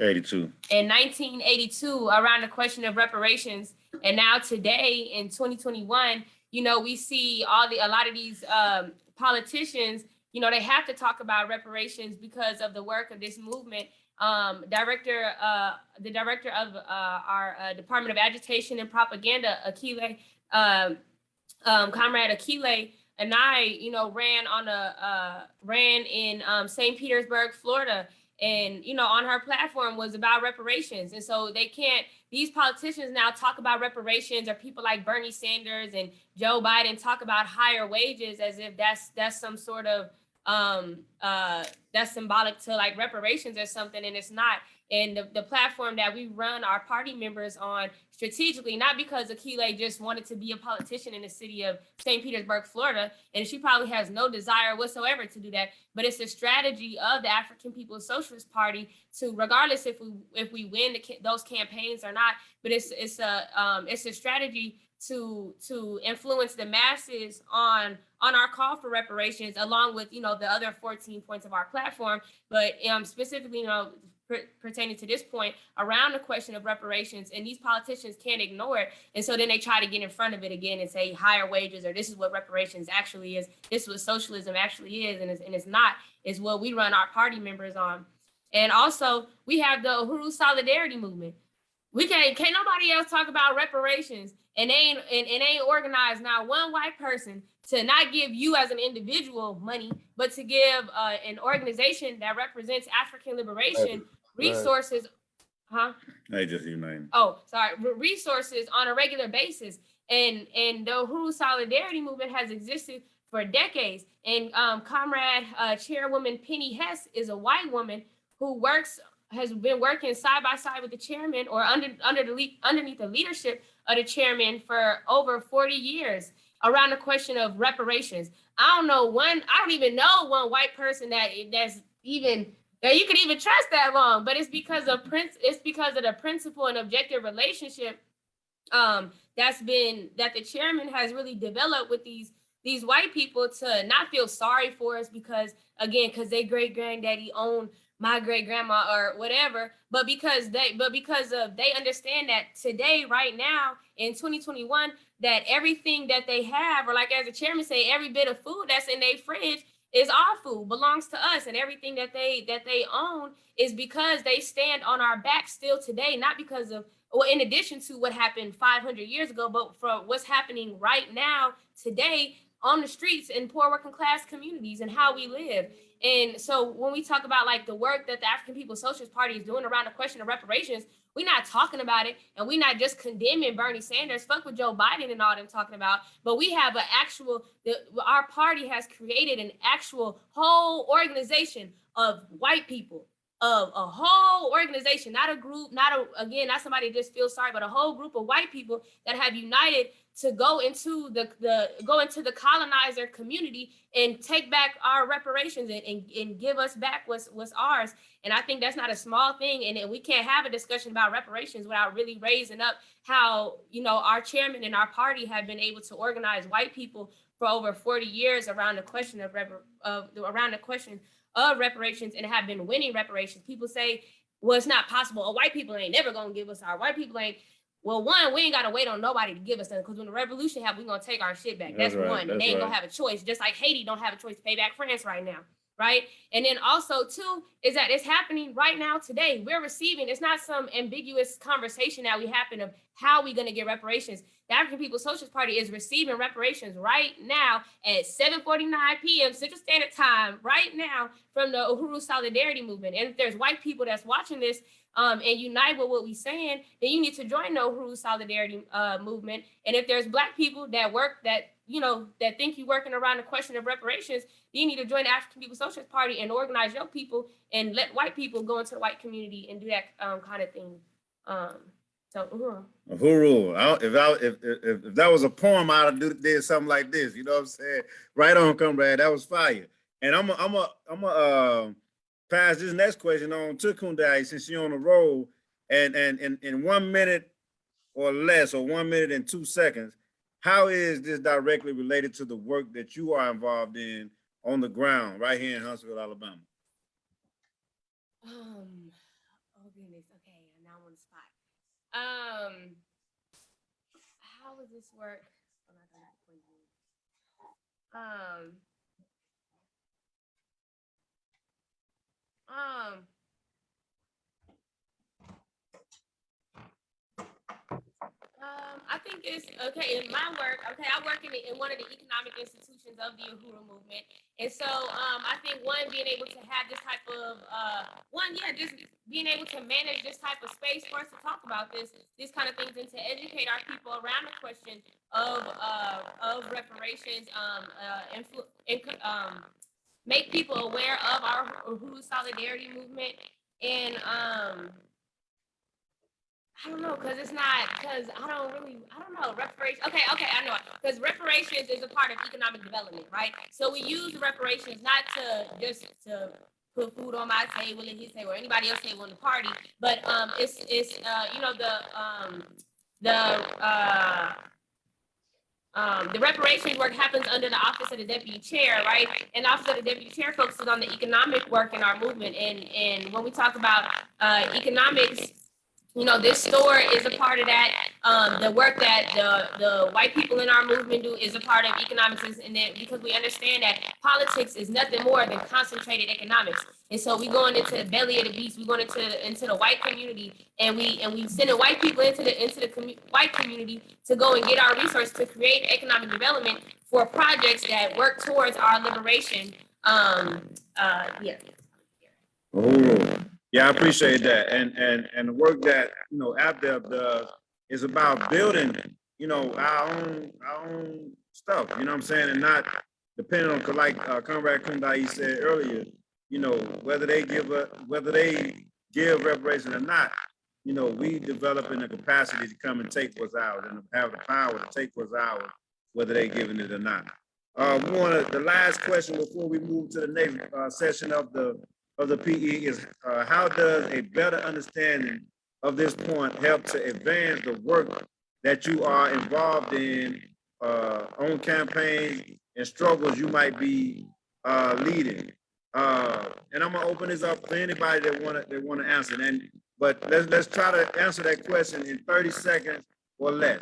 82. In 1982, around the question of reparations, and now today in 2021, you know, we see all the a lot of these um politicians, you know, they have to talk about reparations because of the work of this movement. Um, director, uh, the director of uh, our uh, Department of Agitation and Propaganda, Akile, um, um, Comrade Akile and I, you know, ran on a uh, ran in um, St. Petersburg, Florida, and you know, on her platform was about reparations. And so they can't. These politicians now talk about reparations, or people like Bernie Sanders and Joe Biden talk about higher wages as if that's that's some sort of um uh that's symbolic to like reparations or something and it's not and the, the platform that we run our party members on strategically, not because Akile just wanted to be a politician in the city of St. Petersburg, Florida, and she probably has no desire whatsoever to do that, but it's a strategy of the African People's Socialist Party to, regardless if we if we win the, those campaigns or not, but it's it's a um, it's a strategy to to influence the masses on on our call for reparations, along with you know the other 14 points of our platform, but um, specifically you know pertaining to this point around the question of reparations and these politicians can't ignore it. And so then they try to get in front of it again and say higher wages or this is what reparations actually is this is what socialism actually is and it's, and it's not is what we run our party members on. And also we have the Uhuru solidarity movement we can't can't nobody else talk about reparations and they ain't and, and ain't organized not one white person to not give you as an individual money, but to give uh, an organization that represents African liberation resources, huh? They just united. Oh, sorry, resources on a regular basis. And and the Uhuru Solidarity Movement has existed for decades. And um, Comrade uh, Chairwoman Penny Hess is a white woman who works has been working side by side with the chairman or under under the underneath the leadership of the chairman for over 40 years around the question of reparations. I don't know one, I don't even know one white person that that's even that you could even trust that long, but it's because of prince, it's because of the principle and objective relationship um that's been that the chairman has really developed with these these white people to not feel sorry for us because again, because they great granddaddy owned my great grandma or whatever, but because they but because of they understand that today, right now in 2021, that everything that they have, or like as the chairman say, every bit of food that's in their fridge is our food, belongs to us, and everything that they that they own is because they stand on our back still today, not because of well, in addition to what happened 500 years ago, but for what's happening right now today on the streets in poor working class communities and how we live. And so when we talk about like the work that the African People's Socialist Party is doing around the question of reparations, we're not talking about it and we're not just condemning Bernie Sanders, fuck with Joe Biden and all them talking about, but we have an actual, the, our party has created an actual whole organization of white people, of a whole organization, not a group, not a, again, not somebody just feels sorry, but a whole group of white people that have united to go into the, the go into the colonizer community and take back our reparations and, and, and give us back what's what's ours. And I think that's not a small thing. And, and we can't have a discussion about reparations without really raising up how, you know, our chairman and our party have been able to organize white people for over 40 years around the question of, of around the question of reparations and have been winning reparations. People say, well, it's not possible. Oh, white people ain't never gonna give us our white people ain't. Well, one, we ain't gotta wait on nobody to give us that because when the revolution happens, we gonna take our shit back. That's That's, right, one. That's they ain't right. gonna have a choice, just like Haiti don't have a choice to pay back France right now. Right. And then also, too, is that it's happening right now today. We're receiving, it's not some ambiguous conversation that we happen of how we gonna get reparations. The African People's Socialist Party is receiving reparations right now at 7:49 p.m. Central Standard Time, right now from the Uhuru Solidarity Movement. And if there's white people that's watching this um, and unite with what we're saying, then you need to join the Uhuru Solidarity uh, Movement. And if there's black people that work that you know that think you're working around the question of reparations, you need to join the African People's Socialist Party and organize your people and let white people go into the white community and do that um, kind of thing. Um, so, Uhuru. Uhuru, I, if I, if, if, if that was a poem, I'd have do- did something like this, you know what I'm saying? Right on, comrade, that was fire. And I'm a, I'm a, I'm a, uh, pass this next question on to Kundai since you're on the roll. And, and, and in one minute or less, or one minute and two seconds, how is this directly related to the work that you are involved in on the ground right here in Huntsville, Alabama? Um, oh goodness, okay, now I'm on the spot. Um, how does this work? Um, um. Um, I think it's okay in my work. Okay, I work in, the, in one of the economic institutions of the Uhuru movement, and so um, I think one being able to have this type of uh, one, yeah, just being able to manage this type of space for us to talk about this, these kind of things, and to educate our people around the question of uh, of reparations, um, uh, influ- inc- um, make people aware of our Uhuru solidarity movement, and um, I don't know, cause it's not, cause I don't really, I don't know, reparations, okay, okay, I know. Cause reparations is a part of economic development, right? So we use reparations not to just to put food on my table and his table or anybody else table in the party, but um, it's, it's, uh, you know, the, um, the, uh, um, the reparations work happens under the office of the deputy chair, right? And office of the deputy chair focuses on the economic work in our movement. And, and when we talk about, uh, economics, you know, this store is a part of that. Um, the work that the, the white people in our movement do is a part of economics, and then because we understand that politics is nothing more than concentrated economics. And so we going into the belly of the beast, we going into into the white community, and we and we sending white people into the into the commu- white community to go and get our resources to create economic development for projects that work towards our liberation. Um, uh, yeah. Oh, yeah, I appreciate that. And, and, and the work that, you know, AppDev does is about building, you know, our own, our own stuff, you know what I'm saying? And not depending on like uh, Conrad Kundai said earlier, you know, whether they give a, whether they give reparation or not, you know, we developing the capacity to come and take what's ours and have the power to take what's ours whether they're giving it or not. Uh, we want the last question before we move to the next, uh, session of the, of the PE is, uh, how does a better understanding of this point help to advance the work that you are involved in, uh, on campaigns and struggles you might be, uh, leading? Uh, and I'm gonna open this up for anybody that wanna, that wanna answer, and, but let's, let's try to answer that question in thirty seconds or less.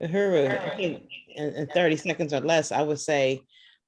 Uhuru, I think in, in thirty seconds or less, I would say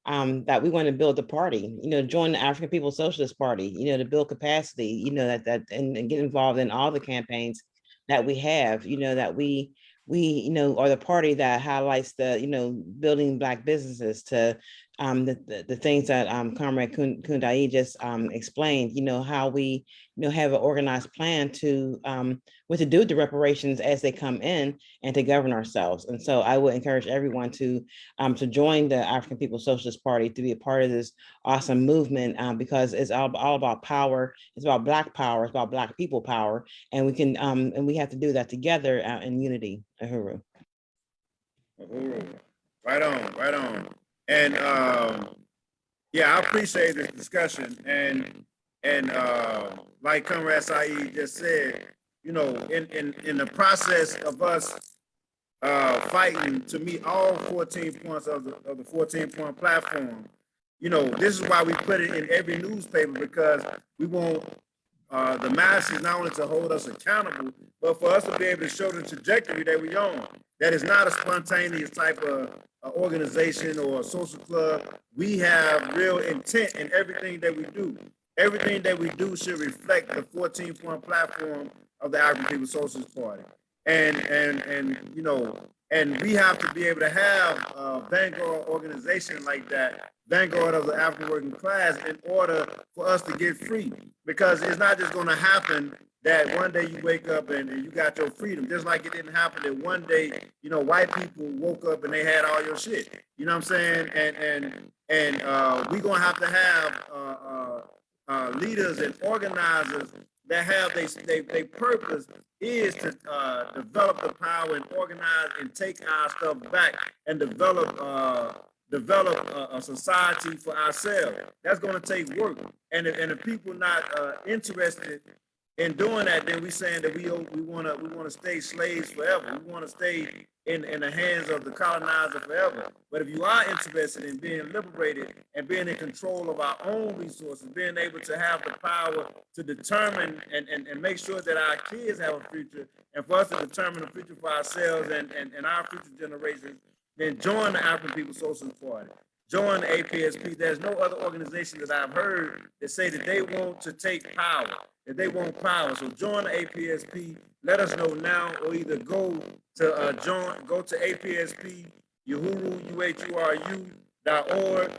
um, that we want to build a party, you know, join the African People's Socialist Party, you know, to build capacity, you know, that, that, and, and get involved in all the campaigns that we have, you know, that we, we, you know, are the party that highlights the, you know, building black businesses to um, the, the, the things that um, Comrade Kun- Kundai just um, explained, you know, how we, you know, have an organized plan to, um, what to do with the reparations as they come in and to govern ourselves. And so I would encourage everyone to, um, to join the African People's Socialist Party, to be a part of this awesome movement, um, because it's all, all about power. It's about Black power, it's about Black people power. And we can, um, and we have to do that together uh, in unity. Uhuru. Uhuru. Right on, right on. And, um, yeah, I appreciate this discussion. And, and, uh, like Comrade Saeed just said, you know, in, in, in the process of us, uh, fighting to meet all fourteen points of the, of the fourteen point platform, you know, this is why we put it in every newspaper because we want, uh, the masses not only to hold us accountable, but for us to be able to show the trajectory that we on. That is not a spontaneous type of uh, organization or social club. We have real intent in everything that we do. Everything that we do should reflect the fourteen point platform of the African People's Socialist Party. And, and, and, you know, and we have to be able to have a vanguard organization like that, vanguard of the African working class in order for us to get free. Because it's not just gonna happen that one day you wake up and, and you got your freedom, just like it didn't happen that one day, you know, white people woke up and they had all your shit. You know what I'm saying? And, and, and, uh, we gonna have to have, uh, uh, uh, leaders and organizers that have they, they, they purpose is to, uh, develop the power and organize and take our stuff back and develop, uh, develop a, a society for ourselves. That's gonna take work. And if, and if people not, uh, interested in doing that, then we're saying that we, we wanna, we wanna stay slaves forever. We wanna stay in, in the hands of the colonizer forever. But if you are interested in being liberated and being in control of our own resources, being able to have the power to determine and, and, and make sure that our kids have a future and for us to determine the future for ourselves and, and, and our future generations, then join the African People's Socialist Party. Join the APSP. There's no other organization that I've heard that say that they want to take power, that they want power. So join the APSP. Let us know now or either go to uh, join, go to APSP, Uhuru, U-H-U-R-U dot org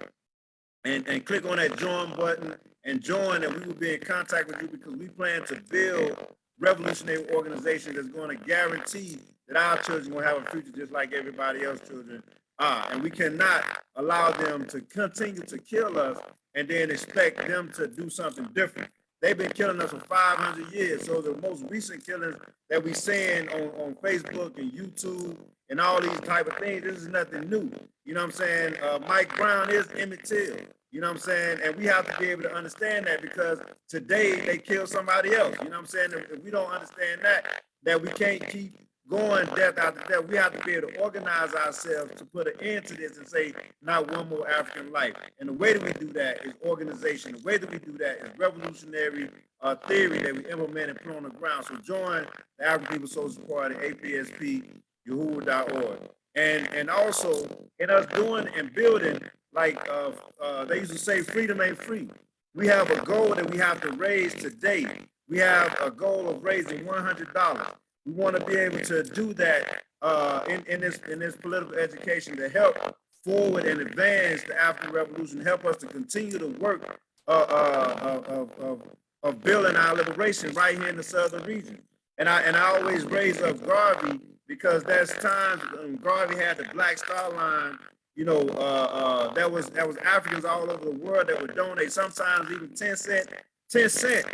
and, and click on that join button and join and we will be in contact with you because we plan to build revolutionary organization that's going to guarantee that our children will have a future just like everybody else's children are. And we cannot allow them to continue to kill us and then expect them to do something different. They've been killing us for 500 years. So the most recent killings that we seeing on, on Facebook and YouTube and all these type of things, this is nothing new. You know what I'm saying? Uh, Mike Brown is Emmett Till. You know what I'm saying? And we have to be able to understand that because today they kill somebody else. You know what I'm saying? If, if we don't understand that, that we can't keep going death after death, we have to be able to organize ourselves to put an end to this and say, not one more African life. And the way that we do that is organization. The way that we do that is revolutionary uh, theory that we implement and put on the ground. So join the African People's Social Party, APSP, Yahoo.org. And, and also in us doing and building, like uh, uh, they used to say, freedom ain't free. We have a goal that we have to raise today. We have a goal of raising $100. We want to be able to do that uh, in, in this in this political education to help forward and advance the African Revolution, help us to continue to work uh, uh, of, of, of building our liberation right here in the southern region. And I and I always raise up Garvey because there's times when Garvey had the Black Star Line. You know, uh, uh, that was that was Africans all over the world that would donate, sometimes even 10 cent, 10 cent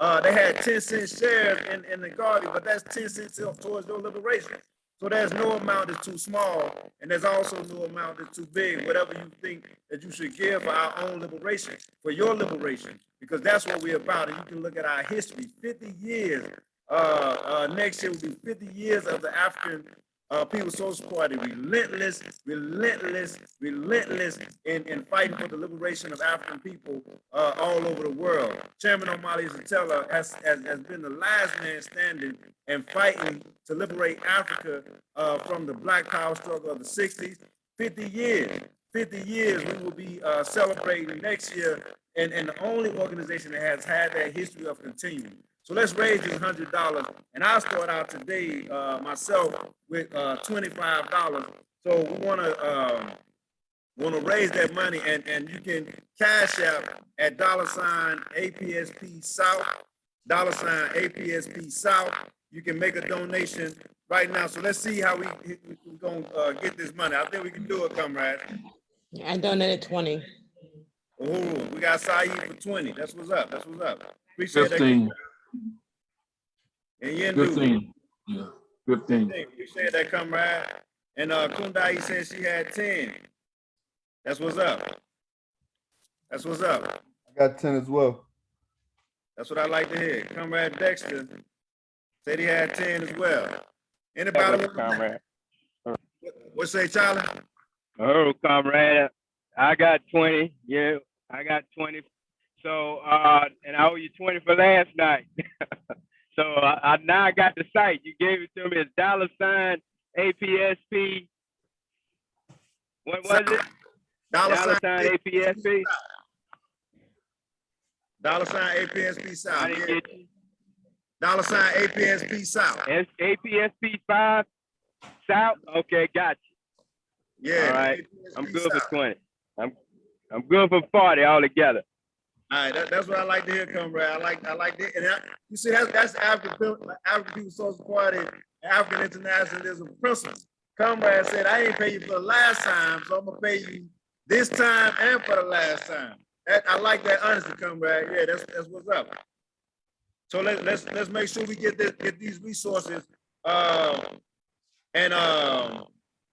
Uh, they had ten cent shares in, in the Guardian, but that's ten cents towards your liberation. So there's no amount that's too small, and there's also no amount that's too big, whatever you think that you should give for our own liberation, for your liberation, because that's what we're about. And you can look at our history, fifty years. Uh, uh, next year will be fifty years of the African uh, People's Social Party, relentless, relentless, relentless in, in fighting for the liberation of African people uh, all over the world. Chairman Omali Yeshitela has, has, has been the last man standing and fighting to liberate Africa uh, from the Black Power struggle of the 60s. 50 years, 50 years we will be uh, celebrating next year, and, and the only organization that has had that history of continuing. So let's raise this hundred dollars, and I'll start out today uh, myself with uh, twenty-five dollars. So we want to um, want to raise that money, and and you can cash out at dollar sign APSP South, dollar sign APSP South. You can make a donation right now. So let's see how we we're gonna uh, get this money. I think we can do it, comrades. I donated twenty. Oh, we got Saeed for twenty. That's what's up. That's what's up. Appreciate that. Fifteen, And Yendu. fifteen, yeah, fifteen. Appreciate that, comrade. And uh, Kundai said she had ten. That's what's up. That's what's up. I got ten as well. That's what I like to hear. Comrade Dexter said he had ten as well. That Anybody? was comrade. What say, Charlie? Oh, comrade, I got twenty, yeah, I got twenty. So, uh, and I owe you twenty for last night. So I, I now I got the site. You gave it to me. It's dollar sign APSP. What was it? Dollar Dollar sign, sign APSP. dollar sign APSP South. Yeah. Dollar sign APSP South. S APSP five South. Okay, got you. Yeah. All right. I'm good for twenty. I'm I'm good for forty altogether. All right, that, that's what I like to hear, comrade. I like, I like that. And I, you see, that's, that's African, African People's Social Party, African Internationalism principle. Comrade said, I ain't pay you for the last time, so I'm gonna pay you this time and for the last time. That, I like that honesty, comrade. Yeah, that's, that's what's up. So let, let's, let's make sure we get this, get these resources. Uh, and, um,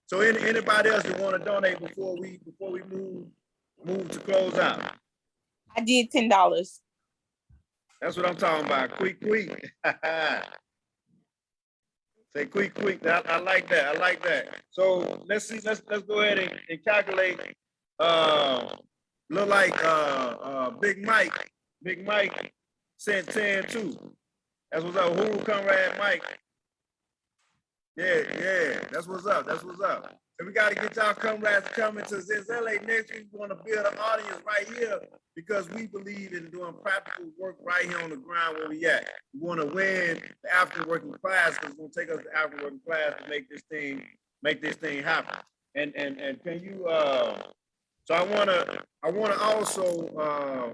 so any, anybody else that wanna donate before we, before we move, move to close out? I did ten dollars. That's what I'm talking about. Quick, quick. Say quick, quick. I, I like that. I like that. So let's see, let's, let's go ahead and, and calculate. Uh, look like, uh, uh, Big Mike, Big Mike sent ten too. That's what's up. Who comrade Mike? Yeah, yeah, that's what's up. That's what's up. And we gotta get y'all comrades coming to this LA next week. We wanna build an audience right here because we believe in doing practical work right here on the ground where we at. We want to win the African working class because it's gonna take us the African working class to make this thing, make this thing happen. And and and can you uh so I wanna I wanna also uh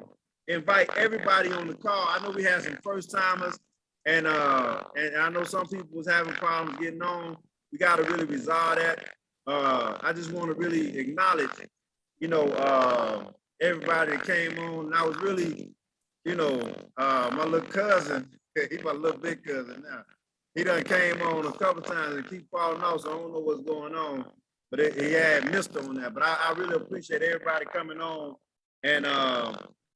invite everybody on the call. I know we had some first timers and uh and I know some people was having problems getting on. We gotta really resolve that. Uh I just want to really acknowledge, you know, uh everybody that came on. And I was really, you know, uh, my little cousin, he my little big cousin now. He done came on a couple times and keep falling off, so I don't know what's going on. But it, he had missed on that. But I, I really appreciate everybody coming on. And uh,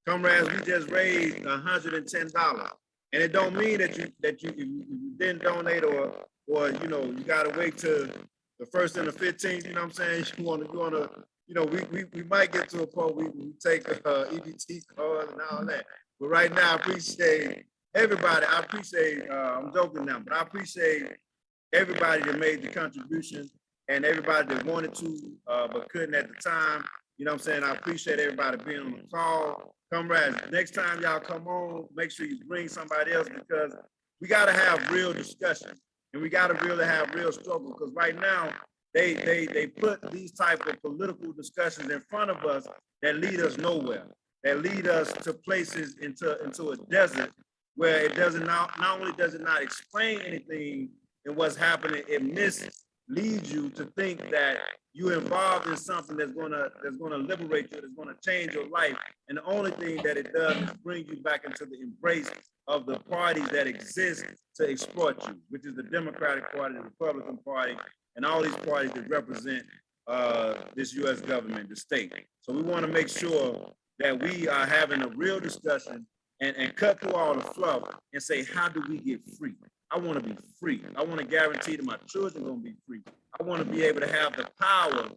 comrades, we just raised hundred and it don't mean that you that you, you didn't donate or or you know you gotta wait till the first and the fifteenth. You know what I'm saying? You want to you want to you know, we, we, we might get to a point we, we take uh, EBT cards and all that. But right now, I appreciate everybody. I appreciate, uh, I'm joking now, but I appreciate everybody that made the contribution and everybody that wanted to, uh, but couldn't at the time. You know what I'm saying? I appreciate everybody being on the call. Comrades, next time y'all come on, make sure you bring somebody else because we gotta have real discussion and we gotta really have real struggle because right now, they, they, they put these type of political discussions in front of us that lead us nowhere, that lead us to places into, into a desert where it doesn't not, not only does it not explain anything in what's happening, it misses, leads you to think that you're involved in something that's gonna, that's gonna liberate you, that's gonna change your life. And the only thing that it does is bring you back into the embrace of the parties that exist to exploit you, which is the Democratic Party, the Republican Party, and all these parties that represent uh, this US government, the state. So we want to make sure that we are having a real discussion and, and cut through all the fluff and say, how do we get free? I want to be free. I want to guarantee that my children are going to be free. I want to be able to have the power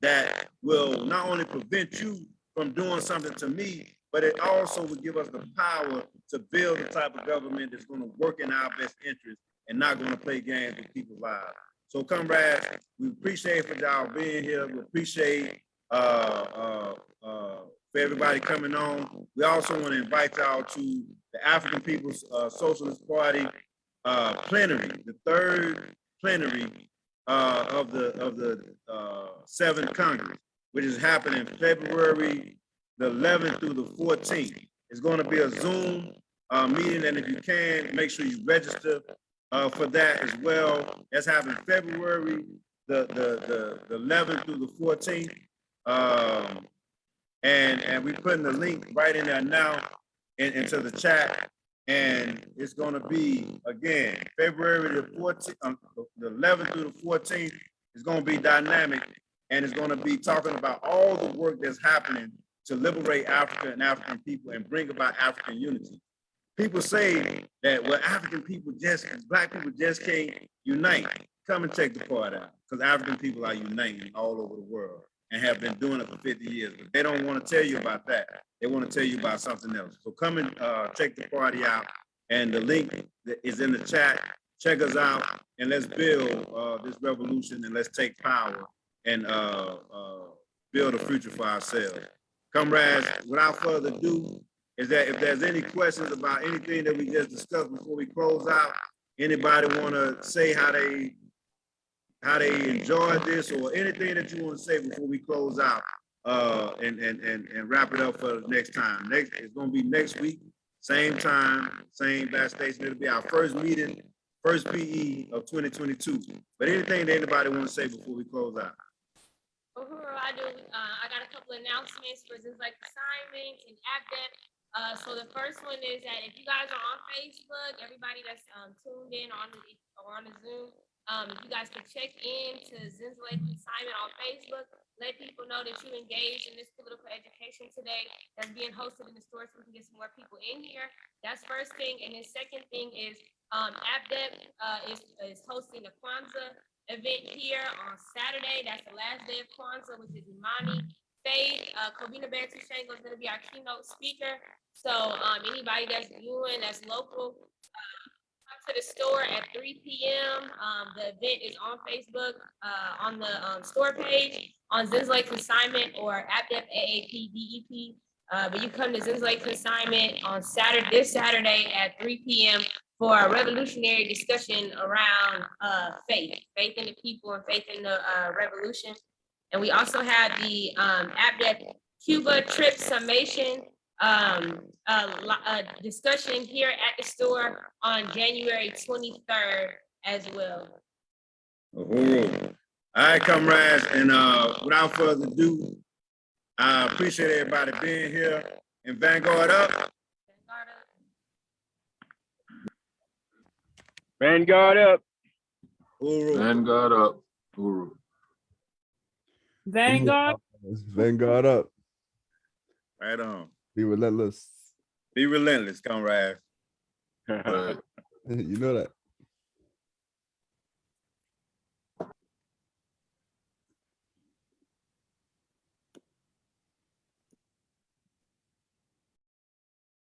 that will not only prevent you from doing something to me, but it also will give us the power to build the type of government that's going to work in our best interest and not going to play games with people's lives. So comrades, we appreciate for y'all being here. We appreciate uh, uh, uh, for everybody coming on. We also want to invite y'all to the African People's uh, Socialist Party uh, plenary, the third plenary uh, of the of the uh, seventh Congress, which is happening February the 11th through the 14th. It's going to be a Zoom uh, meeting, and if you can, make sure you register uh, for that as well. That's happening February the the the, the 11th through the 14th. Um, and and we're putting the link right in there now in, into the chat. And it's gonna be, again, February the fourteenth, um, the eleventh through the fourteenth. It's gonna be dynamic and it's gonna be talking about all the work that's happening to liberate Africa and African people and bring about African unity. People say that, well, African people just, black people just can't unite. Come and check the part out, because African people are uniting all over the world and have been doing it for 50 years. But they don't want to tell you about that. They want to tell you about something else. So come and uh, check the party out. And the link is in the chat. Check us out and let's build uh, this revolution and let's take power and uh, uh, build a future for ourselves. Comrades, without further ado, is that if there's any questions about anything that we just discussed before we close out, anybody want to say how they how they enjoyed this or anything that you want to say before we close out uh, and, and, and, and wrap it up for the next time. Next, it's gonna be next week, same time, same batch station. It'll be our first meeting, first PE of 2022. But anything that anybody want to say before we close out? Uhuru, I do, uh, I got a couple announcements for just like assignments and AppDev. Uh, so the first one is that if you guys are on Facebook, everybody that's, um, tuned in on the, or on the Zoom, um, you guys can check in to Zinzalate assignment on Facebook, let people know that you engaged in this political education today that's being hosted in the store so we can get some more people in here. That's first thing. And then second thing is, um, AppDev, uh, is, is hosting a Kwanzaa event here on Saturday. That's the last day of Kwanzaa, which is Imani Faith. Uh, Kobina Bantu Shango is gonna be our keynote speaker. So, um, anybody that's viewing, that's local, uh, to the store at three P M. Um, the event is on Facebook, uh, on the, um, store page, on Zinslake Consignment or AppDev AAP DEP. Uh, but you come to Zinslake Consignment on Saturday, this Saturday at three P M for a revolutionary discussion around uh faith, faith in the people and faith in the uh revolution. And we also have the um AppDev Cuba trip summation um uh, li- uh discussion here at the store on January twenty-third as well. Uhuru. All right, comrades, and uh, without further ado, I appreciate everybody being here and Vanguard up. Vanguard up. Uhuru. Vanguard up. Uhuru. Vanguard, Vanguard up. Right on. Be relentless. Be relentless, comrades. Right. You know that.